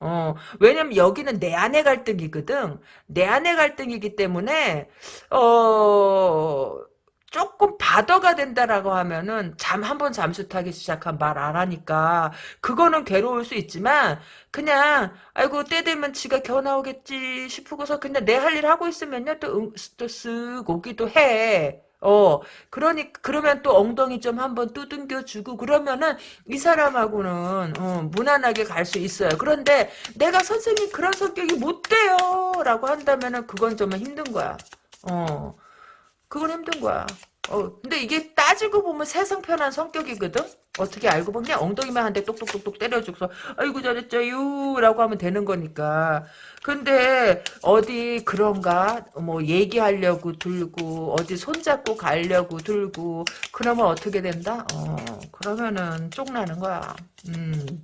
어, 왜냐면 여기는 내 안의 갈등이거든. 내 안의 갈등이기 때문에, 어, 조금 바더가 된다라고 하면은 잠 한 번 잠수 타기 시작한 말 안 하니까 그거는 괴로울 수 있지만 그냥 아이고 때 되면 지가 겨 나오겠지 싶고서 그냥 내 할 일 하고 있으면요 또, 또 쓱 오기도 해. 어, 그러니, 그러면 또 엉덩이 좀 한번 두둥겨 주고, 그러면은, 이 사람하고는, 어, 무난하게 갈 수 있어요. 그런데, 내가 선생님 그런 성격이 못 돼요! 라고 한다면은, 그건 좀 힘든 거야. 어, 그건 힘든 거야. 어, 근데 이게 따지고 보면 세상 편한 성격이거든? 어떻게 알고 보면 엉덩이만 한 대 똑똑똑똑 때려주고서 아이고 잘했죠유. 라고 하면 되는 거니까. 근데 어디 그런가? 뭐 얘기하려고 들고 어디 손잡고 가려고 들고 그러면 어떻게 된다? 어 그러면은 쪽나는 거야. 음.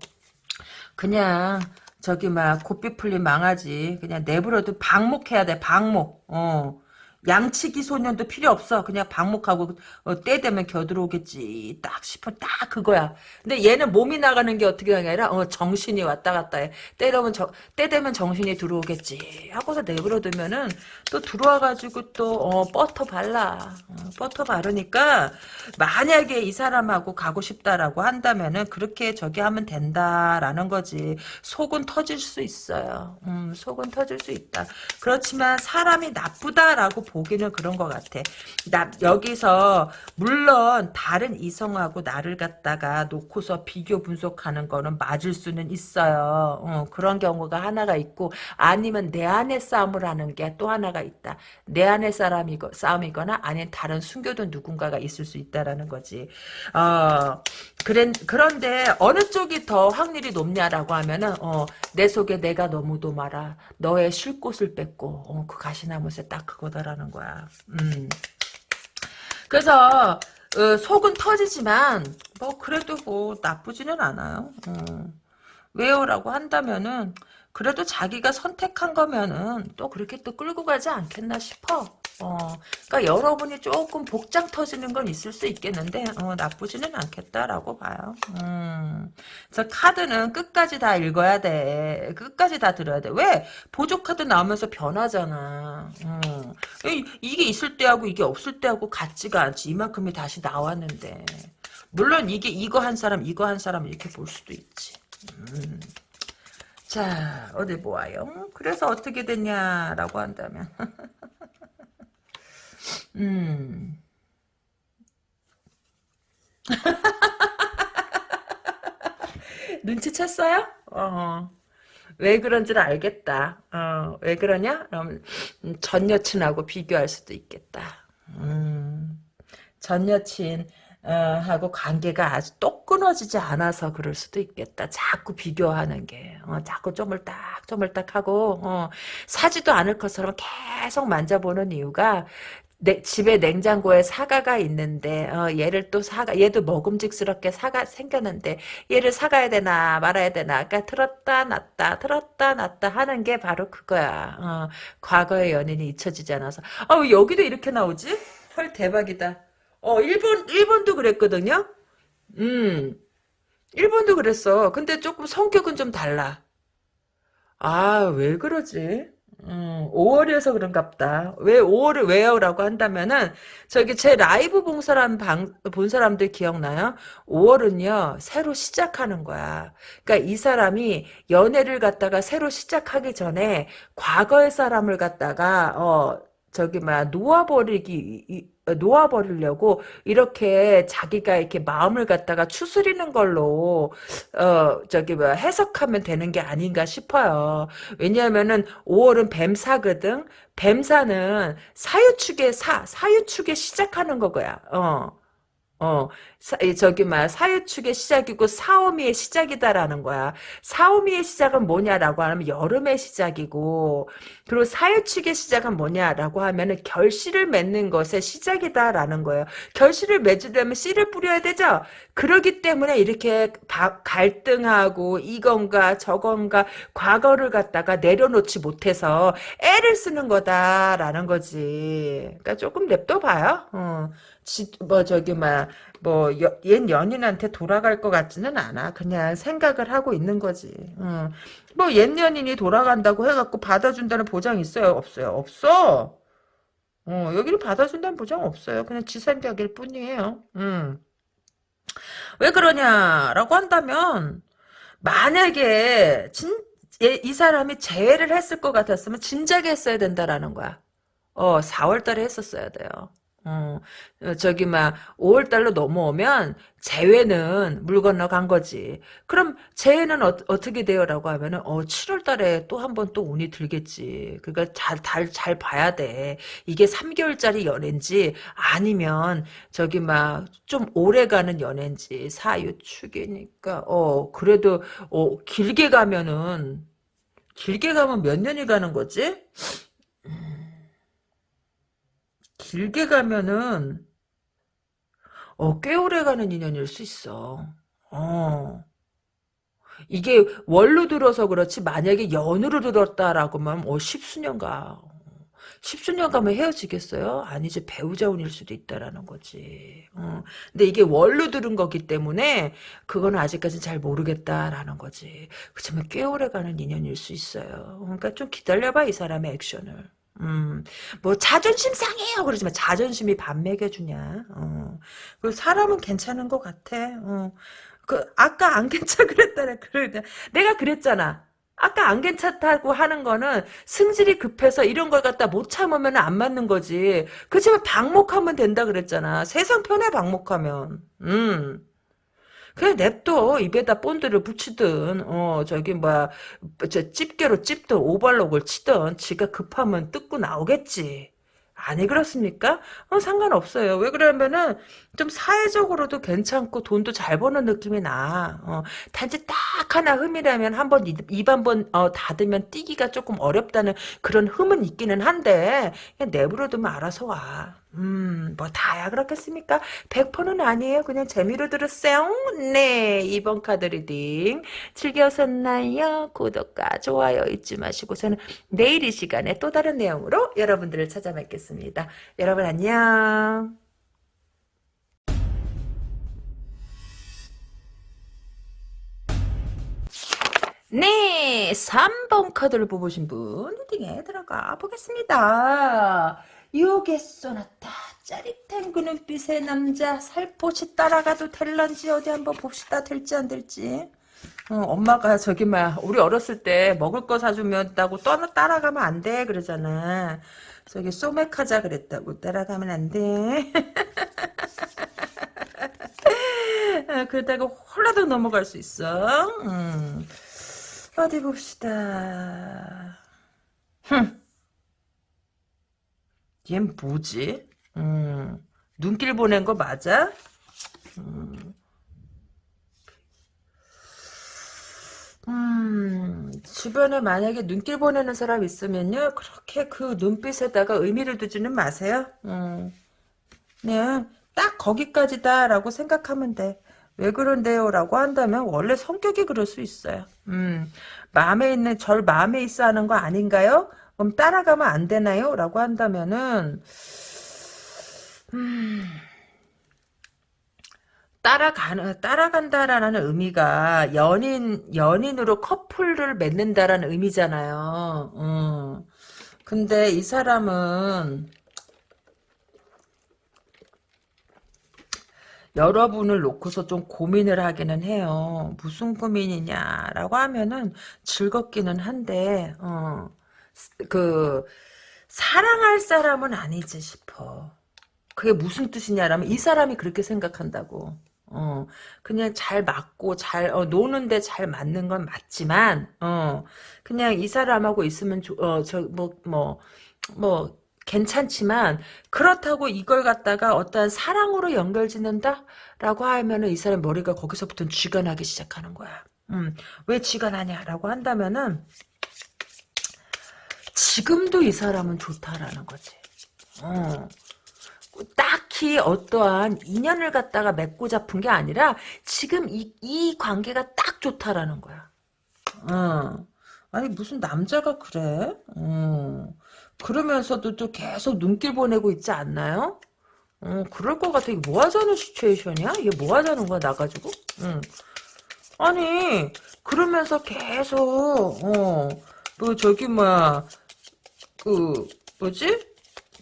그냥 저기 막 고삐 풀린 망하지. 그냥 내버려도 방목해야 돼 방목. 어 양치기 소년도 필요 없어. 그냥 방목하고 어, 때 되면 겨들어오겠지. 딱 싶어. 딱 그거야. 근데 얘는 몸이 나가는 게 어떻게 하냐 어, 정신이 왔다 갔다 해. 때려면 저, 때 되면 정신이 들어오겠지. 하고서 내버려두면은 또 들어와가지고 또 어, 버터 발라. 어, 버터 바르니까 만약에 이 사람하고 가고 싶다라고 한다면은 그렇게 저기 하면 된다라는 거지. 속은 터질 수 있어요. 음, 속은 터질 수 있다. 그렇지만 사람이 나쁘다라고 보기는 그런 것 같아. 나 여기서 물론 다른 이성하고 나를 갖다가 놓고서 비교 분석하는 거는 맞을 수는 있어요. 어, 그런 경우가 하나가 있고 아니면 내 안에 싸움을 하는 게 또 하나가 있다. 내 안에 싸움이거, 싸움이거나 아니면 다른 숨겨둔 누군가가 있을 수 있다라는 거지. 어, 그런, 그런데 어느 쪽이 더 확률이 높냐라고 하면은 어, 내 속에 내가 너무도 말아. 너의 쉴 곳을 뺏고 어, 그 가시나무새 딱 그거다라는 있다라는 거야. 음. 그래서 어, 속은 터지지만 뭐 그래도 뭐 나쁘지는 않아요. 어. 왜요라고 한다면은 그래도 자기가 선택한 거면은 또 그렇게 또 끌고 가지 않겠나 싶어. 어, 그러니까 여러분이 조금 복장 터지는 건 있을 수 있겠는데 어, 나쁘지는 않겠다라고 봐요. 음. 그래서 카드는 끝까지 다 읽어야 돼. 끝까지 다 들어야 돼. 왜? 보조 카드 나오면서 변하잖아. 음. 이, 이게 있을 때하고 이게 없을 때하고 같지가 않지. 이만큼이 다시 나왔는데. 물론 이게 이거 한 사람 이거 한 사람 이렇게 볼 수도 있지. 음. 자 어디 보아요. 그래서 어떻게 됐냐라고 한다면 음. 눈치챘어요? 어. 왜 그런지를 알겠다. 어, 왜 그러냐? 그럼 전 여친하고 비교할 수도 있겠다. 음, 전 여친 어, 하고 관계가 아주 똑 끊어지지 않아서 그럴 수도 있겠다. 자꾸 비교하는 게 어, 자꾸 쪼물딱 쪼물딱 하고 어, 사지도 않을 것처럼 계속 만져보는 이유가 내, 집에 냉장고에 사과가 있는데 어, 얘를 또 사가 얘도 먹음직스럽게 사가 생겼는데 얘를 사가야 되나 말아야 되나 그러니까 들었다 놨다 들었다 놨다 하는 게 바로 그거야. 어, 과거의 연인이 잊혀지지 않아서. 어, 여기도 이렇게 나오지? 헐 대박이다. 어 일본 일본도 그랬거든요? 음. 일본도 그랬어. 근데 조금 성격은 좀 달라. 아 왜 그러지? 음, 5월이어서 그런갑다. 왜 5월을 왜요? 라고 한다면은, 저기 제 라이브 본 사람, 방, 본 사람들 기억나요? 5월은요, 새로 시작하는 거야. 그러니까 이 사람이 연애를 갖다가 새로 시작하기 전에, 과거의 사람을 갖다가, 어, 저기, 막, 놓아버리기, 놓아버리려고 이렇게 자기가 이렇게 마음을 갖다가 추스리는 걸로 어 저기 뭐 해석하면 되는 게 아닌가 싶어요. 왜냐하면은 5월은 뱀사거든. 뱀사는 사유축의 사 사유축에 시작하는 거고요. 어. 어, 사, 저기, 막, 사유축의 시작이고, 사오미의 시작이다라는 거야. 사오미의 시작은 뭐냐라고 하면, 여름의 시작이고, 그리고 사유축의 시작은 뭐냐라고 하면은, 결실을 맺는 것의 시작이다라는 거예요. 결실을 맺으려면 씨를 뿌려야 되죠? 그러기 때문에 이렇게 바, 갈등하고, 이건가, 저건가, 과거를 갖다가 내려놓지 못해서, 애를 쓰는 거다라는 거지. 그러니까 조금 냅둬 봐요. 어. 지, 뭐 저기 뭐 뭐옛 연인한테 돌아갈 것 같지는 않아. 그냥 생각을 하고 있는 거지. 어. 뭐옛 연인이 돌아간다고 해갖고 받아준다는 보장 있어요? 없어요? 없어. 어, 여기를 받아준다는 보장 없어요. 그냥 지 생각일 뿐이에요. 음. 왜 그러냐라고 한다면 만약에 진, 이 사람이 재회를 했을 것 같았으면 진작에 했어야 된다라는 거야. 어, 4월 달에 했었어야 돼요. 어, 어, 저기, 막, 5월 달로 넘어오면, 재회는 물 건너 간 거지. 그럼, 재회는 어, 떻게 돼요? 라고 하면은, 어, 7월 달에 또 한 번 또 운이 들겠지. 그러니까 잘, 잘, 잘 봐야 돼. 이게 3개월짜리 연애인지, 아니면, 저기, 막, 좀 오래 가는 연애인지, 사유축이니까, 어, 그래도, 어, 길게 가면은, 길게 가면 몇 년이 가는 거지? 길게 가면은 어, 꽤 오래 가는 인연일 수 있어. 어. 이게 월로 들어서 그렇지 만약에 연으로 들었다라고 하면 어, 십수년 가. 십수년 가면 헤어지겠어요? 아니지 배우자 운일 수도 있다라는 거지. 어. 근데 이게 월로 들은 거기 때문에 그거는 아직까지 잘 모르겠다라는 거지. 그렇지만 꽤 오래 가는 인연일 수 있어요. 그러니까 좀 기다려봐 이 사람의 액션을. 음, 뭐, 자존심 상해요. 그러지만 자존심이 밥 먹여주냐. 어. 그 사람은 괜찮은 것 같아. 어. 그, 아까 안 괜찮 그랬다네. 그래. 내가 그랬잖아. 아까 안 괜찮다고 하는 거는 승질이 급해서 이런 걸 갖다 못 참으면 안 맞는 거지. 그렇지만 방목하면 된다 그랬잖아. 세상 편해, 방목하면. 음. 그냥 냅둬 입에다 본드를 붙이든 어 저기 뭐야 저 집게로 찝든 오발록을 치든 지가 급하면 뜯고 나오겠지 아니 그렇습니까? 어, 상관없어요. 왜 그러면은 좀 사회적으로도 괜찮고 돈도 잘 버는 느낌이 나. 어, 단지 딱 하나 흠이라면 한번 입 한번 어, 닫으면 뛰기가 조금 어렵다는 그런 흠은 있기는 한데 그냥 내버려 두면 알아서 와. 음, 뭐 다야 그렇겠습니까? 100%는 아니에요. 그냥 재미로 들었어요. 네, 이번 카드 리딩 즐기셨나요? 구독과 좋아요 잊지 마시고 저는 내일 이 시간에 또 다른 내용으로 여러분들을 찾아뵙겠습니다. 여러분 안녕. 네, 3번 카드를 뽑으신 분 리딩에 들어가 보겠습니다. 요게 쏘나타 짜릿한 그 눈빛의 남자 살포시 따라가도 될런지 어디 한번 봅시다. 될지 안 될지. 어, 엄마가 저기 막 우리 어렸을 때 먹을 거 사주면 다고 떠나 따라가면 안 돼. 그러잖아. 저기 소맥하자 그랬다고. 따라가면 안돼. 아, 그러다가 홀라도 넘어갈 수 있어. 음. 어디 봅시다 흠. 얜 뭐지? 음, 눈길 보낸 거 맞아? 음, 음, 주변에 만약에 눈길 보내는 사람 있으면요, 그렇게 그 눈빛에다가 의미를 두지는 마세요. 음, 그냥 딱 거기까지다라고 생각하면 돼. 왜 그런데요? 라고 한다면 원래 성격이 그럴 수 있어요. 음, 마음에 있는 절 마음에 있어 하는 거 아닌가요? 그럼 따라가면 안 되나요? 라고 한다면은 음, 따라가는 따라간다라는 의미가 연인 연인으로 커플을 맺는다라는 의미잖아요. 음. 근데 이 사람은 여러분을 놓고서 좀 고민을 하기는 해요. 무슨 고민이냐라고 하면은 즐겁기는 한데 어. 그 사랑할 사람은 아니지 싶어. 그게 무슨 뜻이냐라면 이 사람이 그렇게 생각한다고. 어, 그냥 잘 맞고 잘 어, 노는데 잘 맞는 건 맞지만 어, 그냥 이 사람하고 있으면 어, 저 뭐 뭐 뭐 괜찮지만 그렇다고 이걸 갖다가 어떠한 사랑으로 연결짓는다 라고 하면 은 이 사람 머리가 거기서부터 쥐가 나기 시작하는 거야. 음, 왜 쥐가 나냐라고 한다면은 지금도 이 사람은 좋다라는 거지. 어. 딱히 어떠한 인연을 갖다가 맺고 잡은 게 아니라 지금 이, 이 관계가 딱 좋다라는 거야. 어. 아니 무슨 남자가 그래? 어. 그러면서도 또 계속 눈길 보내고 있지 않나요? 어, 그럴 것 같아. 이게 뭐 하자는 시츄에이션이야? 이게 뭐 하자는 거야, 나가지고? 응. 아니, 그러면서 계속, 어, 뭐, 저기, 뭐야, 그 뭐지?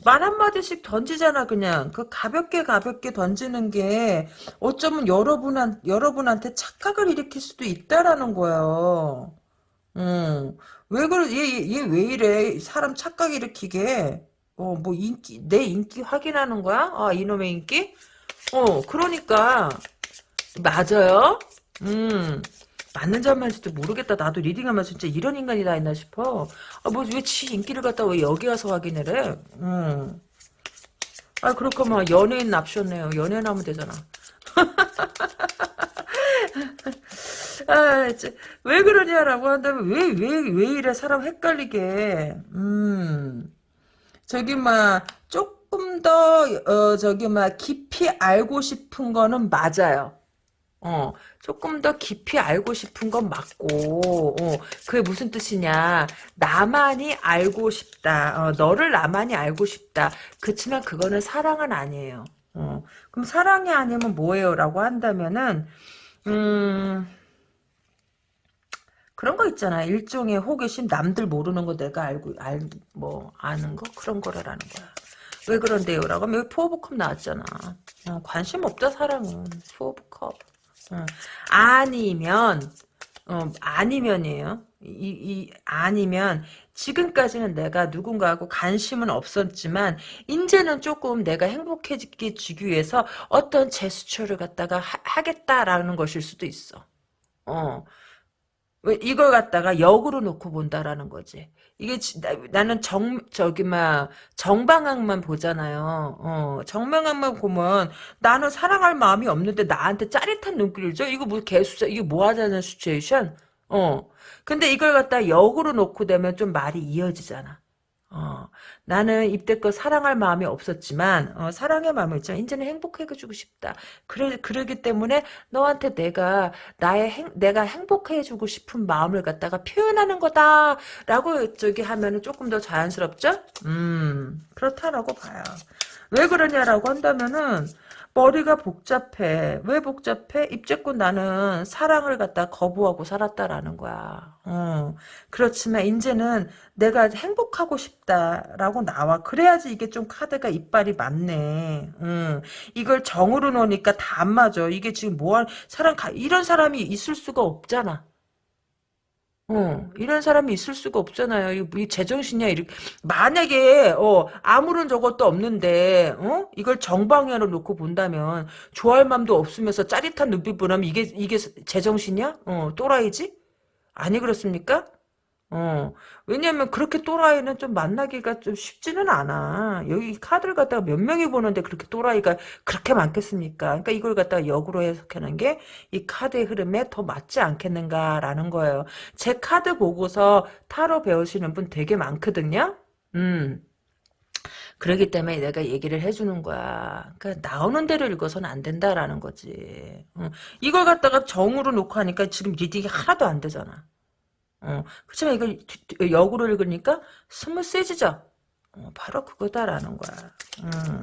말 한마디씩 던지잖아 그냥 그 가볍게 가볍게 던지는 게 어쩌면 여러분한 여러분한테 착각을 일으킬 수도 있다라는 거예요. 음. 왜 그래 얘 얘 왜 이래 사람 착각 일으키게 어 뭐 인기 내 인기 확인하는 거야? 아 이놈의 인기? 어 그러니까 맞아요. 음 맞는 점만지도 모르겠다. 나도 리딩하면 진짜 이런 인간이 다 있나 싶어. 아, 뭐, 왜 지 인기를 갖다 왜 여기 가서 확인을 해? 음. 아, 그렇구만. 연예인 납셨네요. 연예인 하면 되잖아. 아, 왜 그러냐라고 한다면, 왜, 왜, 왜 이래? 사람 헷갈리게. 음. 저기, 막, 조금 더, 어, 저기, 막, 깊이 알고 싶은 거는 맞아요. 어, 조금 더 깊이 알고 싶은 건 맞고, 어, 그게 무슨 뜻이냐. 나만이 알고 싶다. 어, 너를 나만이 알고 싶다. 그렇지만 그거는 사랑은 아니에요. 어, 그럼 사랑이 아니면 뭐예요? 라고 한다면은, 음, 그런 거 있잖아. 일종의 호기심, 남들 모르는 거 내가 알고, 알, 뭐, 아는 거? 그런 거라는 거야. 왜 그런데요? 라고 하면 여기 포오브컵 나왔잖아. 어, 관심 없다, 사랑은. 포오브컵. 어. 아니면 어, 아니면이에요. 이, 이 아니면 지금까지는 내가 누군가하고 관심은 없었지만 이제는 조금 내가 행복해지기 위해서 어떤 제스처를 갖다가 하, 겠다라는 것일 수도 있어. 어. 왜 이걸 갖다가 역으로 놓고 본다라는 거지. 이게 지- 나, 는 정, 저기, 막, 정방향만 보잖아요. 어, 정방향만 보면 나는 사랑할 마음이 없는데 나한테 짜릿한 눈길을 줘? 이거 뭐 개수자, 이게 뭐 하자는 시츄에이션? 어. 근데 이걸 갖다 역으로 놓고 되면 좀 말이 이어지잖아. 어, 나는 입대껏 사랑할 마음이 없었지만, 어, 사랑의 마음을 있잖아. 이제는 행복해주고 싶다. 그래, 그러기 때문에 너한테 내가, 나의 행, 내가 행복해주고 싶은 마음을 갖다가 표현하는 거다. 라고 저기 하면은 조금 더 자연스럽죠? 음, 그렇다라고 봐요. 왜 그러냐라고 한다면은, 머리가 복잡해. 왜 복잡해? 입제껏 나는 사랑을 갖다 거부하고 살았다라는 거야. 어. 그렇지만 이제는 내가 행복하고 싶다라고 나와. 그래야지 이게 좀 카드가 이빨이 맞네. 음. 이걸 정으로 놓으니까 다 안 맞아. 이게 지금 뭐한 사람 이런 사람이 있을 수가 없잖아. 어, 이런 사람이 있을 수가 없잖아요. 이, 이 제정신이야. 이렇게. 만약에, 어, 아무런 저것도 없는데, 어? 이걸 정방향으로 놓고 본다면, 좋아할 마음도 없으면서 짜릿한 눈빛 보라면 이게, 이게 제정신이야? 어, 또라이지? 아니, 그렇습니까? 어, 왜냐면 그렇게 또라이는 좀 만나기가 좀 쉽지는 않아. 여기 카드를 갖다가 몇 명이 보는데 그렇게 또라이가 그렇게 많겠습니까? 그러니까 이걸 갖다가 역으로 해석하는 게 이 카드의 흐름에 더 맞지 않겠는가라는 거예요. 제 카드 보고서 타로 배우시는 분 되게 많거든요. 음. 그러기 때문에 내가 얘기를 해주는 거야. 그러니까 나오는 대로 읽어서는 안 된다라는 거지. 어. 이걸 갖다가 정으로 놓고 하니까 지금 reading이 하나도 안 되잖아. 어, 그렇지만 이걸 역으로 읽으니까 smooth해지죠. 어, 바로 그거다라는 거야. 음.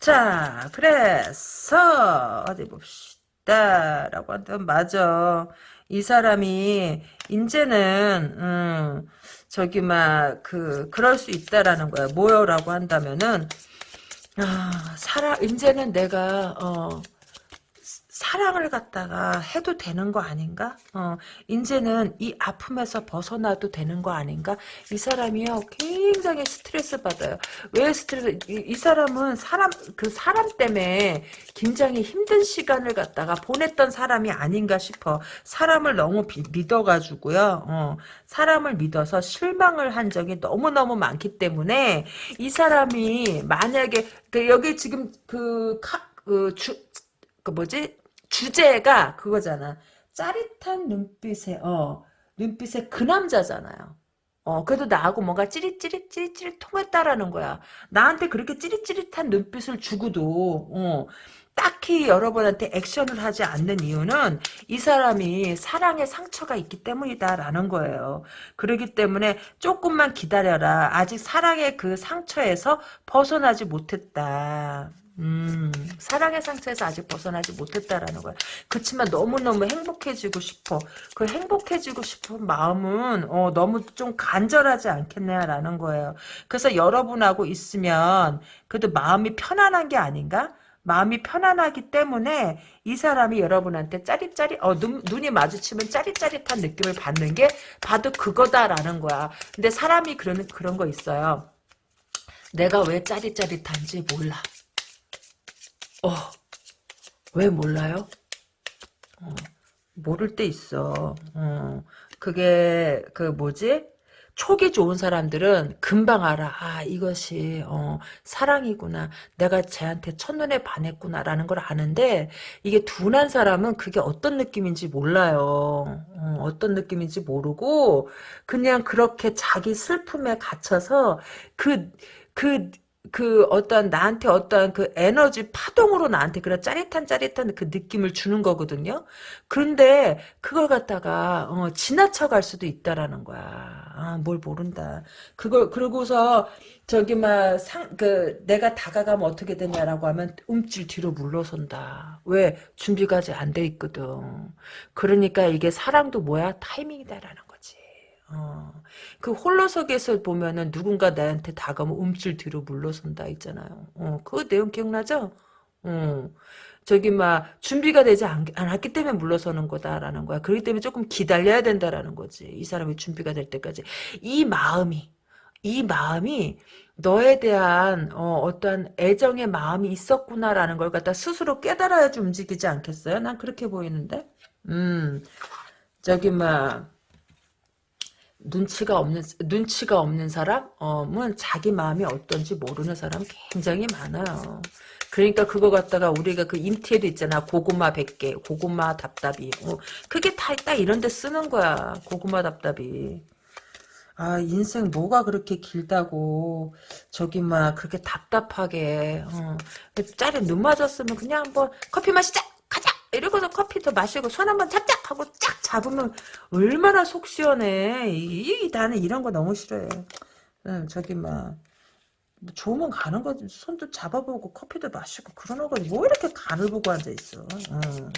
자, 그래서 어디 봅시다. 라고 한다면 맞아. 이 사람이 이제는 음, 저기 막 그 그럴 수 있다라는 거야. 뭐요라고 한다면은 아, 살아 이제는 내가 어 사랑을 갖다가 해도 되는 거 아닌가? 어, 이제는 이 아픔에서 벗어나도 되는 거 아닌가? 이 사람이요, 굉장히 스트레스 받아요. 왜 스트레스, 이, 이 사람은 사람, 그 사람 때문에 굉장히 힘든 시간을 갖다가 보냈던 사람이 아닌가 싶어. 사람을 너무 비, 믿어가지고요, 어, 사람을 믿어서 실망을 한 적이 너무너무 많기 때문에 이 사람이 만약에, 그 여기 지금 그, 카, 그, 주, 그 뭐지? 주제가 그거잖아. 짜릿한 눈빛에 어 눈빛에 그 남자잖아요. 어 그래도 나하고 뭔가 찌릿찌릿 찌릿찌릿 통했다라는 거야. 나한테 그렇게 찌릿찌릿한 눈빛을 주고도 어 딱히 여러분한테 액션을 하지 않는 이유는 이 사람이 사랑의 상처가 있기 때문이다라는 거예요. 그렇기 때문에 조금만 기다려라. 아직 사랑의 그 상처에서 벗어나지 못했다. 음, 사랑의 상처에서 아직 벗어나지 못했다라는 거야. 그렇지만 너무너무 행복해지고 싶어. 그 행복해지고 싶은 마음은 어, 너무 좀 간절하지 않겠냐라는 거예요. 그래서 여러분하고 있으면 그래도 마음이 편안한 게 아닌가? 마음이 편안하기 때문에 이 사람이 여러분한테 짜릿짜릿 어, 눈, 눈이 마주치면 짜릿짜릿한 느낌을 받는 게 봐도 그거다라는 거야. 근데 사람이 그런 그런 거 있어요. 내가 왜 짜릿짜릿한지 몰라. 어, 왜 몰라요? 어, 모를 때 있어. 어, 그게, 그 뭐지? 촉이 좋은 사람들은 금방 알아. 아, 이것이, 어, 사랑이구나. 내가 쟤한테 첫눈에 반했구나라는 걸 아는데, 이게 둔한 사람은 그게 어떤 느낌인지 몰라요. 어, 떤 느낌인지 모르고, 그냥 그렇게 자기 슬픔에 갇혀서, 그, 그, 그 어떤 나한테 어떤 그 에너지 파동으로 나한테 그런 짜릿한 짜릿한 그 느낌을 주는 거거든요. 그런데 그걸 갖다가 어, 지나쳐 갈 수도 있다라는 거야. 아, 뭘 모른다. 그걸 그러고서 저기 막 상 그 내가 다가가면 어떻게 되냐라고 하면 움찔 뒤로 물러선다. 왜 준비가 아직 안 돼 있거든. 그러니까 이게 사랑도 뭐야 타이밍이다라는 어, 그 홀로서기에서 보면은 누군가 나한테 다가오면 움찔 뒤로 물러선다 있잖아요. 어, 그 내용 기억나죠? 어, 저기 막 준비가 되지 않, 않았기 때문에 물러서는 거다라는 거야. 그렇기 때문에 조금 기다려야 된다라는 거지. 이 사람이 준비가 될 때까지. 이 마음이 이 마음이 너에 대한 어, 떠한 애정의 마음이 있었구나라는 걸 갖다 스스로 깨달아야지 움직이지 않겠어요? 난 그렇게 보이는데. 음. 저기 막 눈치가 없는 눈치가 없는 사람은 자기 마음이 어떤지 모르는 사람 굉장히 많아요. 그러니까 그거 갖다가 우리가 그 인티에도 있잖아. 고구마 100개, 고구마 답답이. 어, 그게 다, 딱 이런 데 쓰는 거야. 고구마 답답이. 아, 인생 뭐가 그렇게 길다고, 저기, 막, 그렇게 답답하게, 어. 짤에 눈 맞았으면 그냥 한번 커피 마시자! 이러고서 커피도 마시고 손 한번 짝짝 하고 쫙 잡으면 얼마나 속 시원해. 이, 이 나는 이런 거 너무 싫어해. 응, 저기, 막. 뭐 좋으면 가는 거지. 손도 잡아보고 커피도 마시고 그러는 거지. 뭐 이렇게 간을 보고 앉아 있어. 어.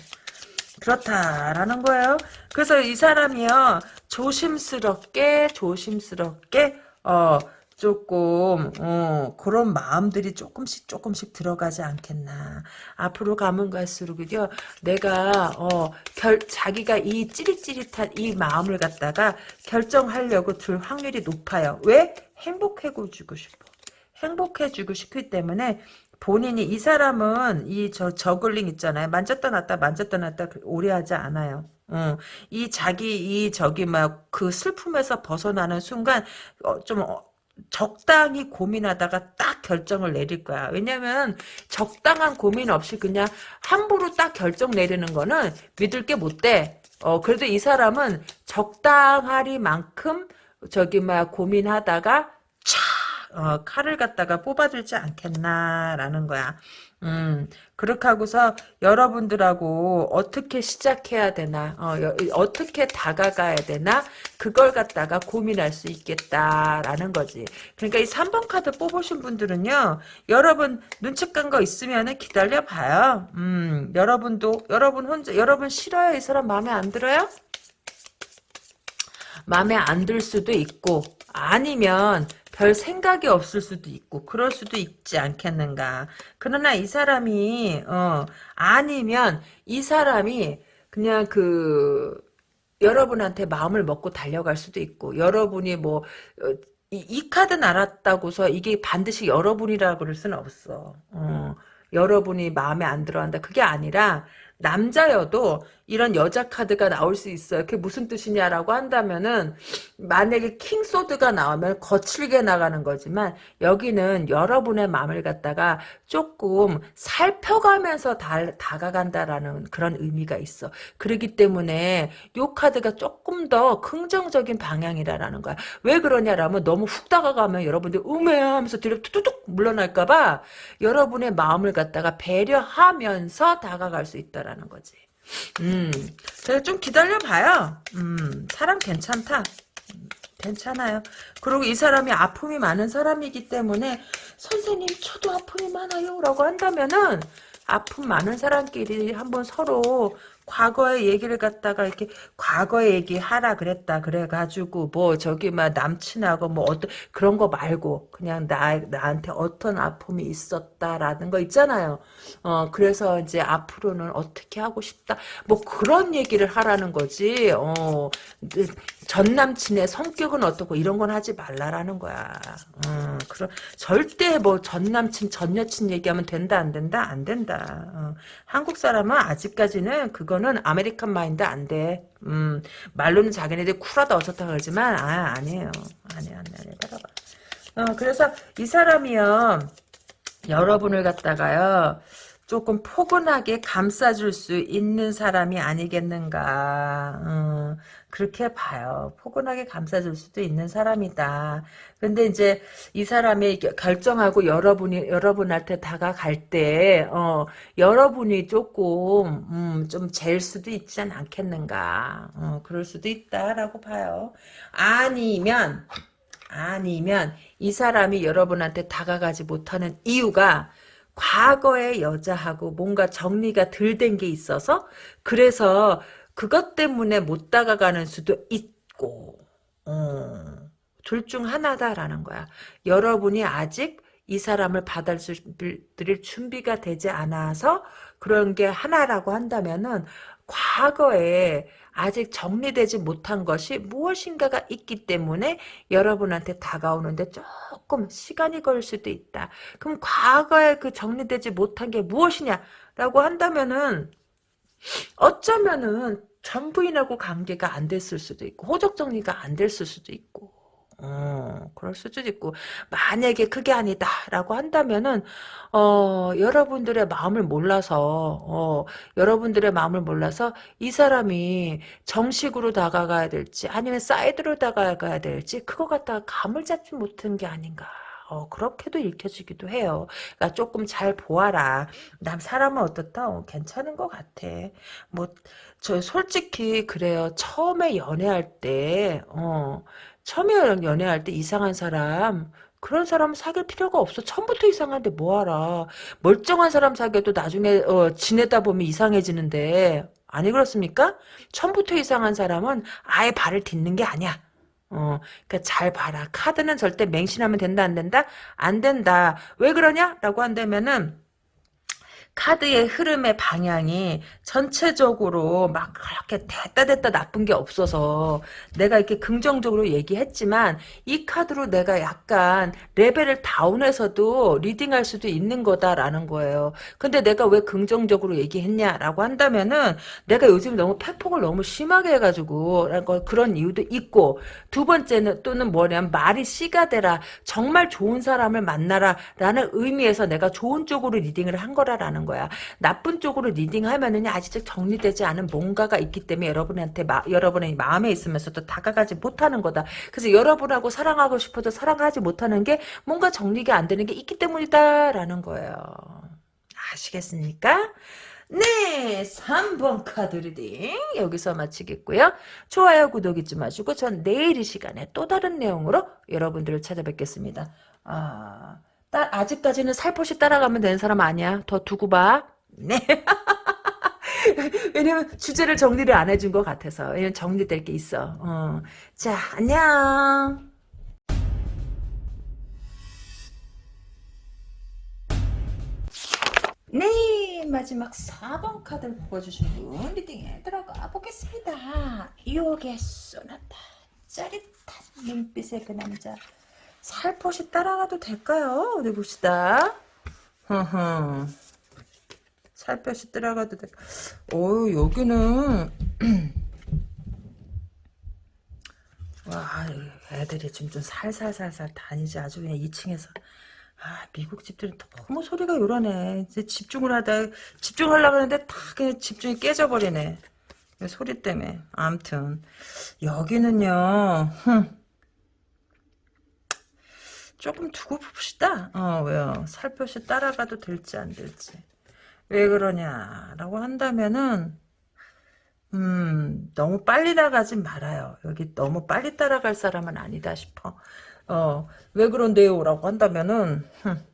그렇다라는 거예요. 그래서 이 사람이요 조심스럽게 조심스럽게 어 조금 어 그런 마음들이 조금씩 조금씩 들어가지 않겠나. 앞으로 가면 갈수록요 내가 어 결 자기가 이 찌릿찌릿한 이 마음을 갖다가 결정하려고 들 확률이 높아요. 왜 행복해지고 싶어. 행복해지고 싶기 때문에 본인이 이 사람은 이 저 저글링 있잖아요. 만졌다 놨다 만졌다 놨다 그 오래 하지 않아요. 어, 이 자기 이 저기 막 그 슬픔에서 벗어나는 순간 어, 좀 어, 적당히 고민하다가 딱 결정을 내릴 거야. 왜냐면 적당한 고민 없이 그냥 함부로 딱 결정 내리는 거는 믿을 게 못 돼. 어, 그래도 이 사람은 적당하리만큼 저기 막 고민하다가 어, 칼을 갖다가 뽑아들지 않겠나라는 거야. 음, 그렇게 하고서 여러분들하고 어떻게 시작해야 되나, 어, 떻게 다가가야 되나, 그걸 갖다가 고민할 수 있겠다라는 거지. 그러니까 이 3번 카드 뽑으신 분들은요, 여러분 눈치 깐 거 있으면은 기다려 봐요. 음, 여러분도, 여러분 혼자, 여러분 싫어요? 이 사람 마음에 안 들어요? 마음에 안 들 수도 있고, 아니면 별 생각이 없을 수도 있고 그럴 수도 있지 않겠는가. 그러나 이 사람이 어 아니면 이 사람이 그냥 그 여러분한테 마음을 먹고 달려갈 수도 있고 여러분이 뭐 어, 이, 이 카드 알았다고서 이게 반드시 여러분이라 그럴 수는 없어. 어, 여러분이 마음에 안 들어한다. 그게 아니라 남자여도 이런 여자 카드가 나올 수 있어요. 그게 무슨 뜻이냐라고 한다면은 만약에 킹소드가 나오면 거칠게 나가는 거지만 여기는 여러분의 마음을 갖다가 조금 살펴가면서 다, 다가간다라는 그런 의미가 있어. 그렇기 때문에 요 카드가 조금 더 긍정적인 방향이라는 거야. 왜 그러냐라면 너무 훅 다가가면 여러분들 음해 하면서 뒤로 뚝뚝 물러날까봐 여러분의 마음을 갖다가 배려하면서 다가갈 수 있다라는 거지. 음, 제가 좀 기다려봐요. 음, 사람 괜찮다. 음, 괜찮아요. 그리고 이 사람이 아픔이 많은 사람이기 때문에 선생님 저도 아픔이 많아요 라고 한다면은 아픔 많은 사람끼리 한번 서로 과거의 얘기를 갖다가 이렇게 과거의 얘기 하라 그랬다 그래가지고 뭐 저기 막 남친하고 뭐 어떤 그런 거 말고 그냥 나 나한테 어떤 아픔이 있었다라는 거 있잖아요. 어 그래서 이제 앞으로는 어떻게 하고 싶다 뭐 그런 얘기를 하라는 거지. 어 전 남친의 성격은 어떻고 이런 건 하지 말라라는 거야. 어, 그럼 절대 뭐 전 남친 전 여친 얘기하면 된다 안 된다 안 된다. 어, 한국 사람은 아직까지는 그거 이거는 American mind 안 돼. 음, 말로는 자기네들 쿨하다 어쩌다 그러지만, 아, 아니에요. 아니야, 아니야, 따라봐. 어, 그래서 이 사람이요, 여러분을 갖다가요, 조금 포근하게 감싸줄 수 있는 사람이 아니겠는가. 어, 그렇게 봐요. 포근하게 감싸줄 수도 있는 사람이다. 근데 이제 이 사람이 결정하고 여러분이 여러분한테 다가갈 때 어, 여러분이 조금 음, 좀 잴 수도 있지 않겠는가. 어, 그럴 수도 있다라고 봐요. 아니면 아니면 이 사람이 여러분한테 다가가지 못하는 이유가 과거의 여자하고 뭔가 정리가 덜 된 게 있어서 그래서 그것 때문에 못 다가가는 수도 있고 어, 둘중 하나다라는 거야. 여러분이 아직 이 사람을 받아들일 준비가 되지 않아서 그런 게 하나라고 한다면은 과거에 아직 정리되지 못한 것이 무엇인가가 있기 때문에 여러분한테 다가오는데 조금 시간이 걸릴 수도 있다. 그럼 과거에 그 정리되지 못한 게 무엇이냐라고 한다면은 어쩌면은 전 부인하고 관계가 안 됐을 수도 있고 호적 정리가 안 됐을 수도 있고 어, 그럴 수도 있고 만약에 그게 아니다라고 한다면은 어, 여러분들의 마음을 몰라서 어, 여러분들의 마음을 몰라서 이 사람이 정식으로 다가가야 될지 아니면 사이드로 다가가야 될지 그거 갖다가 감을 잡지 못한 게 아닌가 어, 그렇게도 읽혀지기도 해요. 그러니까 조금 잘 보아라. 남 사람은 어떻다? 어, 괜찮은 것 같아. 뭐, 저 솔직히 그래요. 처음에 연애할 때, 어, 처음에 연애할 때 이상한 사람, 그런 사람 사귈 필요가 없어. 처음부터 이상한데 뭐하라. 멀쩡한 사람 사귀어도 나중에 어, 지내다 보면 이상해지는데 아니 그렇습니까? 처음부터 이상한 사람은 아예 발을 딛는 게 아니야. 어, 그러니까 잘 봐라. 카드는 절대 맹신하면 된다 안 된다? 안 된다. 왜 그러냐? 라고 한다면은 카드의 흐름의 방향이 전체적으로 막 그렇게 됐다 됐다 나쁜 게 없어서 내가 이렇게 긍정적으로 얘기했지만 이 카드로 내가 약간 레벨을 다운해서도 리딩할 수도 있는 거다라는 거예요. 근데 내가 왜 긍정적으로 얘기했냐라고 한다면은 내가 요즘 너무 팩폭을 너무 심하게 해가지고 그런 이유도 있고 두 번째는 또는 뭐냐면 말이 씨가 되라 정말 좋은 사람을 만나라 라는 의미에서 내가 좋은 쪽으로 리딩을 한 거라라는 거야. 나쁜 쪽으로 리딩하면은 아직 정리되지 않은 뭔가가 있기 때문에 여러분한테 마, 여러분의 마음에 있으면서도 다가가지 못하는 거다. 그래서 여러분하고 사랑하고 싶어도 사랑하지 못하는 게 뭔가 정리가 안 되는 게 있기 때문이다라는 거예요. 아시겠습니까? 네, 3번 카드 reading 여기서 마치겠고요. 좋아요, 구독 잊지 마시고 전 내일 이 시간에 또 다른 내용으로 여러분들을 찾아뵙겠습니다. 아... 따, 아직까지는 살포시 따라가면 되는 사람 아니야. 더 두고 봐. 네. 왜냐면 주제를 정리를 안 해준 것 같아서. 왜냐면 정리될 게 있어. 어. 자, 안녕. 네, 마지막 4번 카드를 뽑아주신 분 리딩에 들어가 보겠습니다. 유혹의 소나타. 짜릿한 눈빛의 그 남자. 살포시 따라가도 될까요? 어디 봅시다. 살포시 따라가도 돼. 오, 여기는 와, 애들이 지금 좀 살살살살 다니지 아주 그냥 2층에서 아, 미국 집들은 너무 소리가 요란해. 이제 집중을 하다 집중하려고 하는데 다 그냥 집중이 깨져버리네. 소리 때문에. 암튼 여기는요. 흠. 조금 두고 봅시다. 어, 왜요? 살포시 따라가도 될지 안 될지. 왜 그러냐라고 한다면은 음, 너무 빨리 나가지 말아요. 여기 너무 빨리 따라갈 사람은 아니다 싶어. 어, 왜 그런데요? 라고 한다면은, 흠,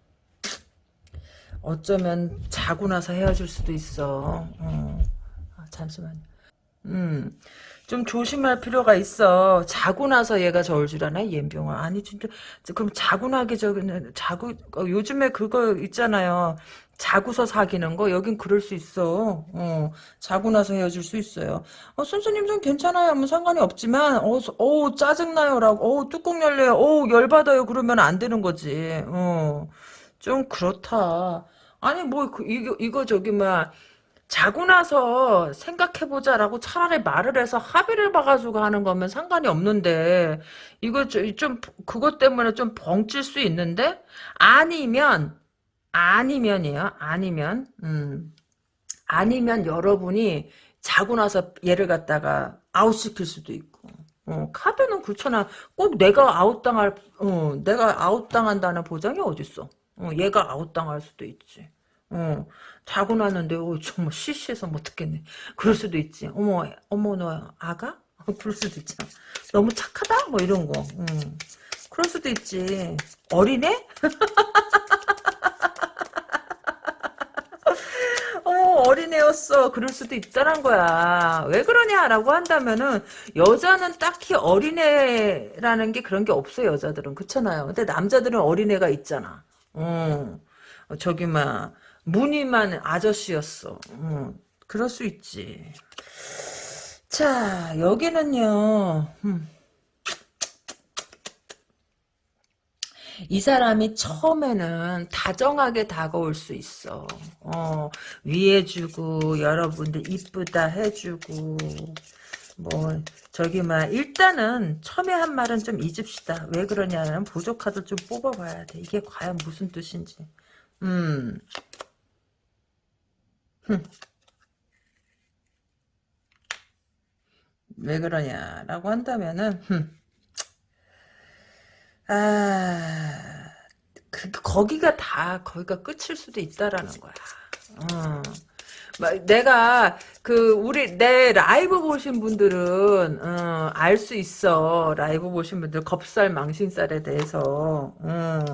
어쩌면 자고 나서 헤어질 수도 있어. 어, 아, 잠시만요. 음, 좀 조심할 필요가 있어. 자고 나서 얘가 저을 줄 아나? 옌병아. 아니, 진짜. 그럼 자고 나기 전에, 자고, 어, 요즘에 그거 있잖아요. 자고서 사귀는 거 여긴 그럴 수 있어. 어, 자고 나서 헤어질 수 있어요. 어, 선생님 좀 괜찮아요. 뭐 상관이 없지만 어, 어 짜증나요 라고. 어, 뚜껑 열려요. 어, 열 받아요. 그러면 안 되는 거지. 어. 좀 그렇다. 아니 뭐 그, 이거 이거 저기 막 자고 나서 생각해보자라고 차라리 말을 해서 합의를 봐가지고 하는 거면 상관이 없는데 이거 좀 그것 때문에 좀 벙칠 수 있는데? 아니면 아니면이에요. 아니면 음. 아니면 여러분이 자고 나서 얘를 갖다가 아웃시킬 수도 있고. 어, 카드는 그렇잖아. 꼭 내가 아웃당할 어, 내가 아웃당한다는 보장이 어딨어? 어, 얘가 아웃당할 수도 있지 어, 자고 났는데 어, 정말 시시해서 못 듣겠네. 그럴 수도 있지. 어머 어머 너 아가? 그럴 수도 있잖아. 너무 착하다? 뭐 이런 거. 음. 그럴 수도 있지. 어리네? 어 어린애였어. 그럴 수도 있다는 거야. 왜 그러냐라고 한다면은 여자는 딱히 어린애라는 게 그런 게 없어 여자들은 그렇잖아요. 근데 남자들은 어린애가 있잖아. 어 저기 막 무늬만 아저씨였어. 음, 그럴 수 있지. 자, 여기는요. 음. 이 사람이 처음에는 다정하게 다가올 수 있어. 어, 위해주고, 여러분들 이쁘다 해주고, 뭐, 저기, 막, 일단은, 처음에 한 말은 좀 잊읍시다. 왜 그러냐면, 보조카드 좀 뽑아봐야 돼. 이게 과연 무슨 뜻인지. 음. 흠. 왜 그러냐라고 한다면은, 흠. 아, 그, 거기가 다, 거기가 끝일 수도 있다라는 거야. 어. 막 내가 그 우리 내 라이브 보신 분들은 어, 알수 있어 라이브 보신 분들 겁살 망신살에 대해서 어.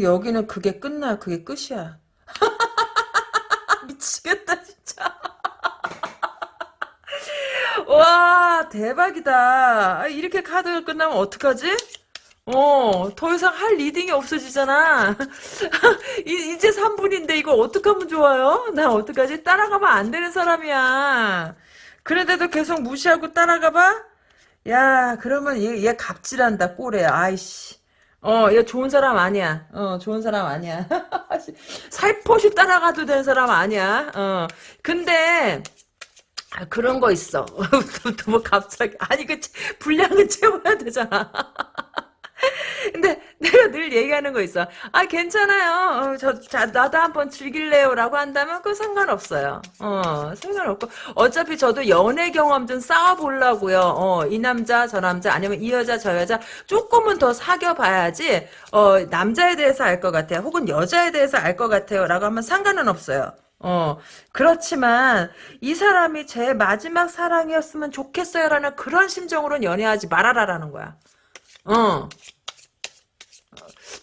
여기는 그게 끝나 그게 끝이야 미치겠다 진짜 와 대박이다 아, 이렇게 카드가 끝나면 어떡하지? 어, 더 이상 할 reading이 없어지잖아. 이, 이제 3분인데 이거 어떡하면 좋아요? 나 어떡하지? 따라가면 안 되는 사람이야. 그런데도 계속 무시하고 따라가봐? 야, 그러면 얘, 얘 갑질한다, 꼴에. 아이씨. 어, 얘 좋은 사람 아니야. 어, 좋은 사람 아니야. 살포시 따라가도 되는 사람 아니야. 어, 근데, 아, 그런 거 있어. 뭐 갑자기 아니 그 분량을 채워야 되잖아. 근데 내가 늘 얘기하는 거 있어. 아 괜찮아요. 어, 저 자, 나도 한번 즐길래요 라고 한다면 그 상관없어요. 어 상관없고 어차피 저도 연애 경험 좀 쌓아보려고요. 어, 이 남자 저 남자 아니면 이 여자 저 여자 조금은 더 사귀어 봐야지 어, 남자에 대해서 알 것 같아요. 혹은 여자에 대해서 알 것 같아요 라고 하면 상관은 없어요. 어, 그렇지만, 이 사람이 제 마지막 사랑이었으면 좋겠어요라는 그런 심정으로는 연애하지 말아라라는 거야. 어.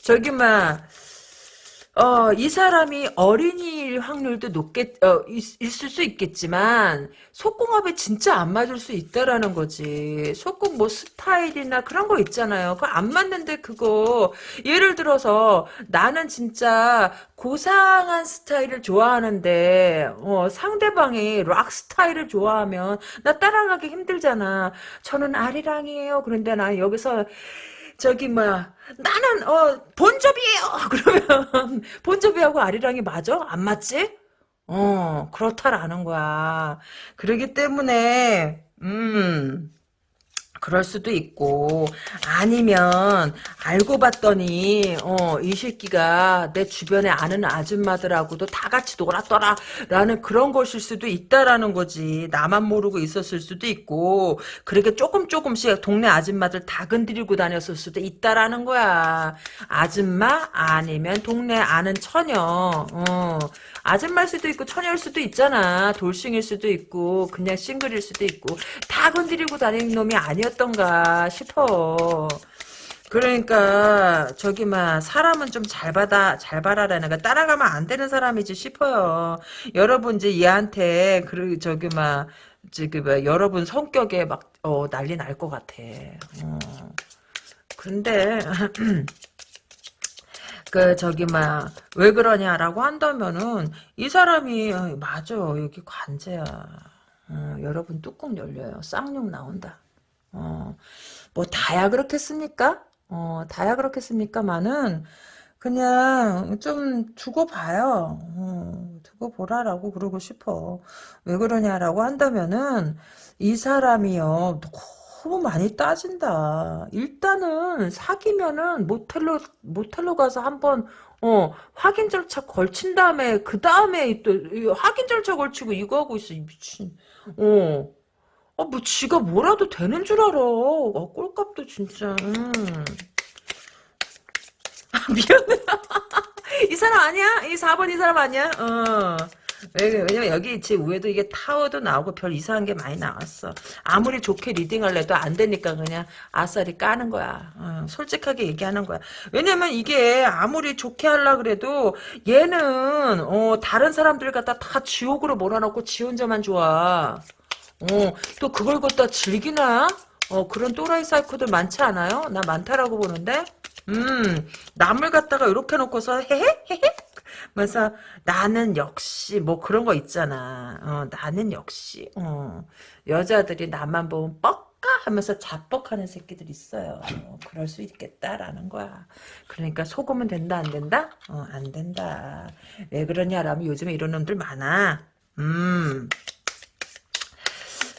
저기, 막, 어, 이 사람이 어린이일 확률도 높겠, 어, 있, 있을 수 있겠지만, 속궁합이 진짜 안 맞을 수 있다라는 거지. 속궁 뭐 스타일이나 그런 거 있잖아요. 그거 안 맞는데 그거, 예를 들어서, 나는 진짜 고상한 스타일을 좋아하는데, 어, 상대방이 락 스타일을 좋아하면, 나 따라가기 힘들잖아. 저는 아리랑이에요. 그런데 나 여기서, 저기 뭐야 나는 어 본조비예요 그러면 본조비하고 아리랑이 맞아? 안 맞지? 어 그렇다라는 거야 그러기 때문에 음 그럴 수도 있고 아니면 알고 봤더니 어, 이 새끼가 내 주변에 아는 아줌마들하고도 다 같이 놀았더라 라는 그런 것일 수도 있다라는 거지 나만 모르고 있었을 수도 있고 그렇게 조금 조금씩 동네 아줌마들 다 건드리고 다녔을 수도 있다라는 거야 아줌마 아니면 동네 아는 처녀 어. 아줌마일 수도 있고 처녀일 수도 있잖아. 돌싱일 수도 있고 그냥 싱글일 수도 있고 다 건드리고 다니는 놈이 아니었 던가 싶어. 그러니까 저기 막 사람은 좀 잘 받아 잘 봐라라는 거 따라가면 안 되는 사람이지 싶어요. 여러분 이제 얘한테 그 저기 막 지금 막 여러분 성격에 막 어, 난리 날 것 같아. 어. 근데 그 저기 막 왜 그러냐라고 한다면은 이 사람이 어, 맞아 여기 관제야 어, 여러분 뚜껑 열려요 쌍욕 나온다 어, 뭐 다야 그렇겠습니까 어, 다야 그렇겠습니까만은 그냥 좀 두고 봐요 어, 두고 보라라고 그러고 싶어 왜 그러냐라고 한다면은 이 사람이요 너무 많이 따진다. 일단은 사귀면은 모텔로 모텔로 가서 한번 어 확인 절차 걸친 다음에 그 다음에 또 확인 절차 걸치고 이거 하고 있어 이 미친. 어. 아, 뭐, 지가 뭐라도 되는 줄 알아. 아, 꼴값도 진짜. 음. 아, 미안해. 이 사람 아니야? 이 4번 이 사람 아니야? 어. 왜냐면 여기 제 위에도 이게 타워도 나오고 별 이상한 게 많이 나왔어. 아무리 좋게 리딩을 해도 안 되니까 그냥 아싸리 까는 거야. 어, 솔직하게 얘기하는 거야. 왜냐면 이게 아무리 좋게 하려 그래도 얘는 어, 다른 사람들 갖다 다 지옥으로 몰아넣고 지 혼자만 좋아. 어, 또 그걸 갖다 즐기나? 어, 그런 또라이 사이코들 많지 않아요? 나 많다라고 보는데? 음, 남을 갖다가 이렇게 놓고서 헤헤? 헤헤? 그래서 나는 역시 뭐 그런 거 있잖아. 어, 나는 역시 어, 여자들이 나만 보면 뻑 그럴까 하면서 자뻑하는 새끼들 있어요. 어, 그럴 수 있겠다라는 거야. 그러니까 속으면 된다 안 된다? 어, 안 된다. 왜 그러냐라면 요즘에 이런 놈들 많아. 음.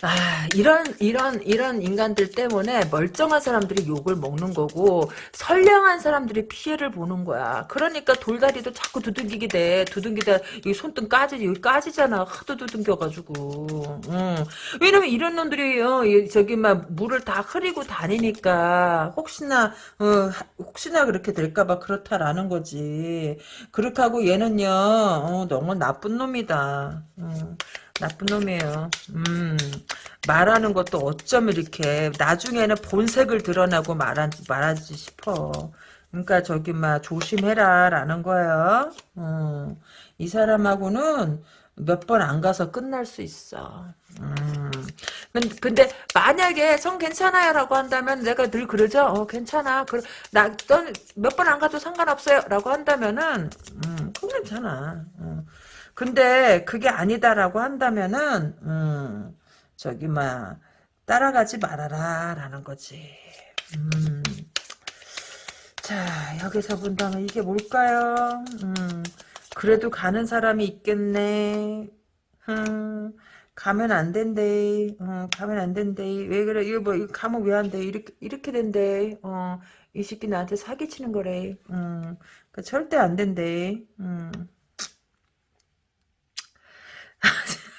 아, 이런, 이런, 이런 인간들 때문에 멀쩡한 사람들이 욕을 먹는 거고, 선량한 사람들이 피해를 보는 거야. 그러니까 돌다리도 자꾸 두둥기게 돼. 두둥기다, 여기 손등 까지, 여기 까지잖아. 하도 두둥겨가지고. 응. 왜냐면 이런 놈들이, 어, 저기, 막, 물을 다 흐리고 다니니까, 혹시나, 어, 혹시나 그렇게 될까봐 그렇다라는 거지. 그렇게 하고 얘는요, 어, 너무 나쁜 놈이다. 음. 나쁜 놈이에요. 음, 말하는 것도 어쩜 이렇게 나중에는 본색을 드러나고 말하, 말하지 싶어. 그러니까 저기 막 조심해라 라는 거예요. 음, 이 사람하고는 몇 번 안 가서 끝날 수 있어. 음. 근데 만약에 성 괜찮아요 라고 한다면 내가 늘 그러죠. 어 괜찮아. 그, 나넌몇 번 안 가도 상관없어요 라고 한다면은 음, 괜찮아. 음. 근데 그게 아니다라고 한다면은 음, 저기 막 따라가지 말아라 라는 거지. 음. 자 여기서 본다면 이게 뭘까요? 음, 그래도 가는 사람이 있겠네. 음, 가면 안 된대. 어, 가면 안 된대. 왜 그래? 이거 뭐 이거 가면 왜 안 돼? 이렇게 이렇게 된대. 어, 이 새끼 나한테 사기치는 거래. 음, 그 절대 안 된대. 음.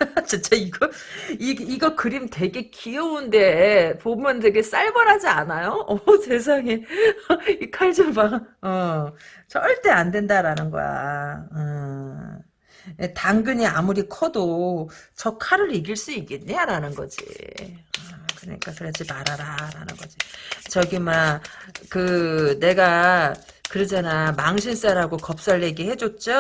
진짜 이거 이, 이거 그림 되게 귀여운데 보면 되게 쌀벌하지 않아요? 어 세상에 이 칼 좀 봐. 어 절대 안 된다라는 거야. 어. 당근이 아무리 커도 저 칼을 이길 수 있겠냐라는 거지. 어, 그러니까 그러지 말아라라는 거지. 저기 막 그 내가 그러잖아. 망신살하고 겁살 얘기 해줬죠?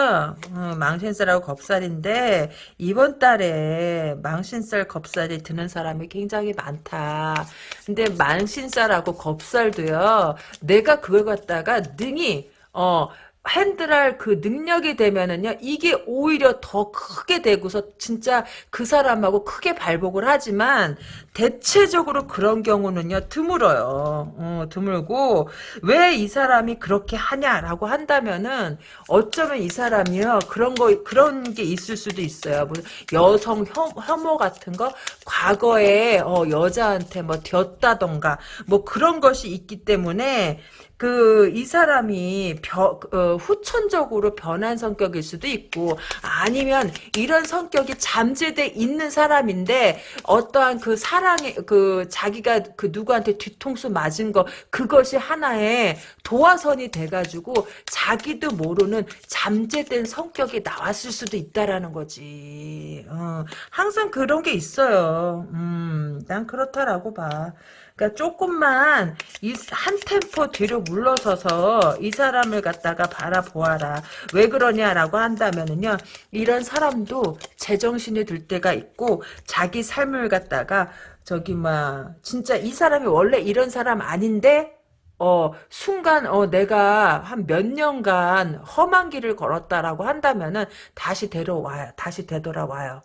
어, 망신살하고 겁살인데 이번 달에 망신살 겁살이 드는 사람이 굉장히 많다. 근데 망신살하고 겁살도요. 내가 그걸 갖다가 능히 어 핸들할 그 능력이 되면은요 이게 오히려 더 크게 되고서 진짜 그 사람하고 크게 발복을 하지만 대체적으로 그런 경우는요 드물어요. 어, 드물고 왜 이 사람이 그렇게 하냐라고 한다면은 어쩌면 이 사람이요 그런 거 그런 게 있을 수도 있어요. 뭐 여성 혐 오 같은 거? 과거에 어, 여자한테 뭐 겼다던가 뭐 그런 것이 있기 때문에 그, 이 사람이 벼, 어, 후천적으로 변한 성격일 수도 있고, 아니면 이런 성격이 잠재돼 있는 사람인데, 어떠한 그 사랑의, 그, 자기가 그 누구한테 뒤통수 맞은 거, 그것이 하나의 도화선이 돼가지고, 자기도 모르는 잠재된 성격이 나왔을 수도 있다라는 거지. 어, 항상 그런 게 있어요. 음, 난 그렇다라고 봐. 그러니까 조금만 이 한 템포 뒤로 물러서서 이 사람을 갖다가 바라보아라. 왜 그러냐라고 한다면은요. 이런 사람도 제정신이 들 때가 있고 자기 삶을 갖다가 저기 막 진짜 이 사람이 원래 이런 사람 아닌데 어, 순간, 어, 내가 한 몇 년간 험한 길을 걸었다라고 한다면은 다시 데려와요. 다시 되돌아와요.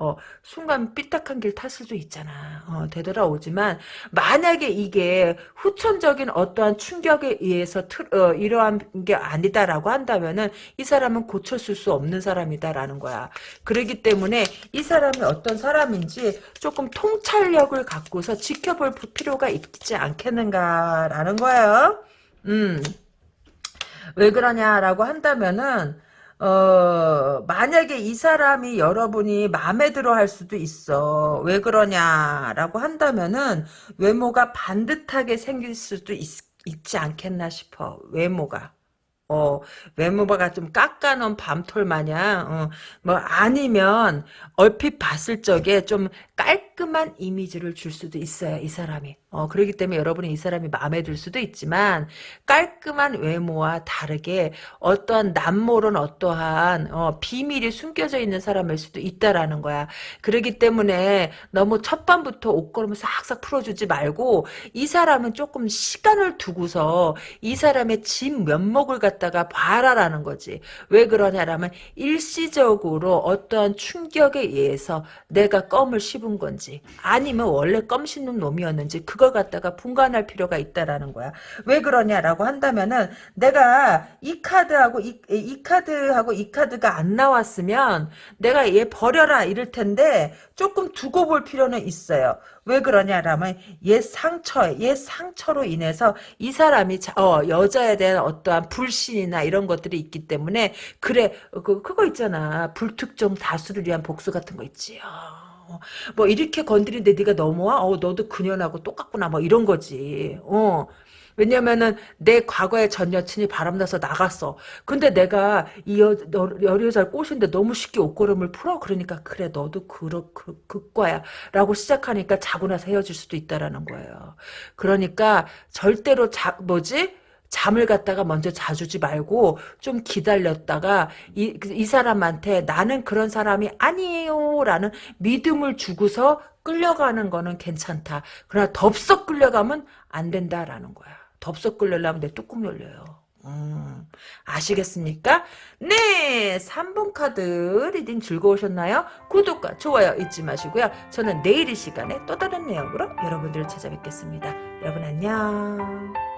어, 순간 삐딱한 길 탔을 수도 있잖아. 어, 되돌아오지만, 만약에 이게 후천적인 어떠한 충격에 의해서 트, 어, 이러한 게 아니다라고 한다면은, 이 사람은 고쳤을 수 없는 사람이다라는 거야. 그러기 때문에, 이 사람이 어떤 사람인지 조금 통찰력을 갖고서 지켜볼 필요가 있지 않겠는가라는 거예요. 음. 왜 그러냐라고 한다면은, 어, 만약에 이 사람이 여러분이 마음에 들어 할 수도 있어. 왜 그러냐라고 한다면은 외모가 반듯하게 생길 수도 있, 있지 않겠나 싶어. 외모가. 어, 외모가 좀 깎아놓은 밤톨 마냥, 어, 뭐, 아니면, 얼핏 봤을 적에 좀 깔 끔한 이미지를 줄 수도 있어요, 이 사람이. 어, 그렇기 때문에 여러분이 이 사람이 마음에 들 수도 있지만, 깔끔한 외모와 다르게, 어떠한 남모른 어떠한, 어, 비밀이 숨겨져 있는 사람일 수도 있다라는 거야. 그렇기 때문에, 너무 첫밤부터 옷걸음을 싹싹 풀어주지 말고, 이 사람은 조금 시간을 두고서, 이 사람의 진 면목을 갖다 갖다가 봐라라는 거지. 왜 그러냐라면 일시적으로 어떠한 충격에 의해서 내가 껌을 씹은 건지 놈인지 아니면 원래 껌 씹는 놈이었는지 그걸 갖다가 분간할 필요가 있다라는 거야. 왜 그러냐라고 한다면은 내가 이 카드하고 이, 이 카드하고 이 카드가 안 나왔으면 내가 얘 버려라 이럴 텐데 조금 두고 볼 필요는 있어요. 왜 그러냐라면 얘 상처, 얘 상처로 인해서 이 사람이 자, 어, 여자에 대한 어떠한 불신이나 이런 것들이 있기 때문에 그래 그 그거 있잖아 불특정 다수를 위한 복수 같은 거 있지요. 뭐 이렇게 건드리는데 네가 넘어와? 어 너도 그년하고 똑같구나 뭐 이런 거지. 어. 왜냐면은 내 과거의 전 여친이 바람나서 나갔어. 근데 내가 이 여, 여, 여자를 꼬신데 너무 쉽게 옷걸음을 풀어. 그러니까 그래 너도 그러, 그, 그과야. 라고 시작하니까 자고 나서 헤어질 수도 있다라는 거예요. 그러니까 절대로 자, 뭐지? 잠을 갖다가 먼저 자주지 말고 좀 기다렸다가 이, 이 사람한테 나는 그런 사람이 아니에요 라는 믿음을 주고서 끌려가는 거는 괜찮다. 그러나 덥석 끌려가면 안 된다라는 거야. 덥석 끌려면 내 뚜껑 열려요. 음, 아시겠습니까? 네, 3번 카드 reading 즐거우셨나요? 구독과 좋아요 잊지 마시고요. 저는 내일 이 시간에 또 다른 내용으로 여러분들을 찾아뵙겠습니다. 여러분 안녕.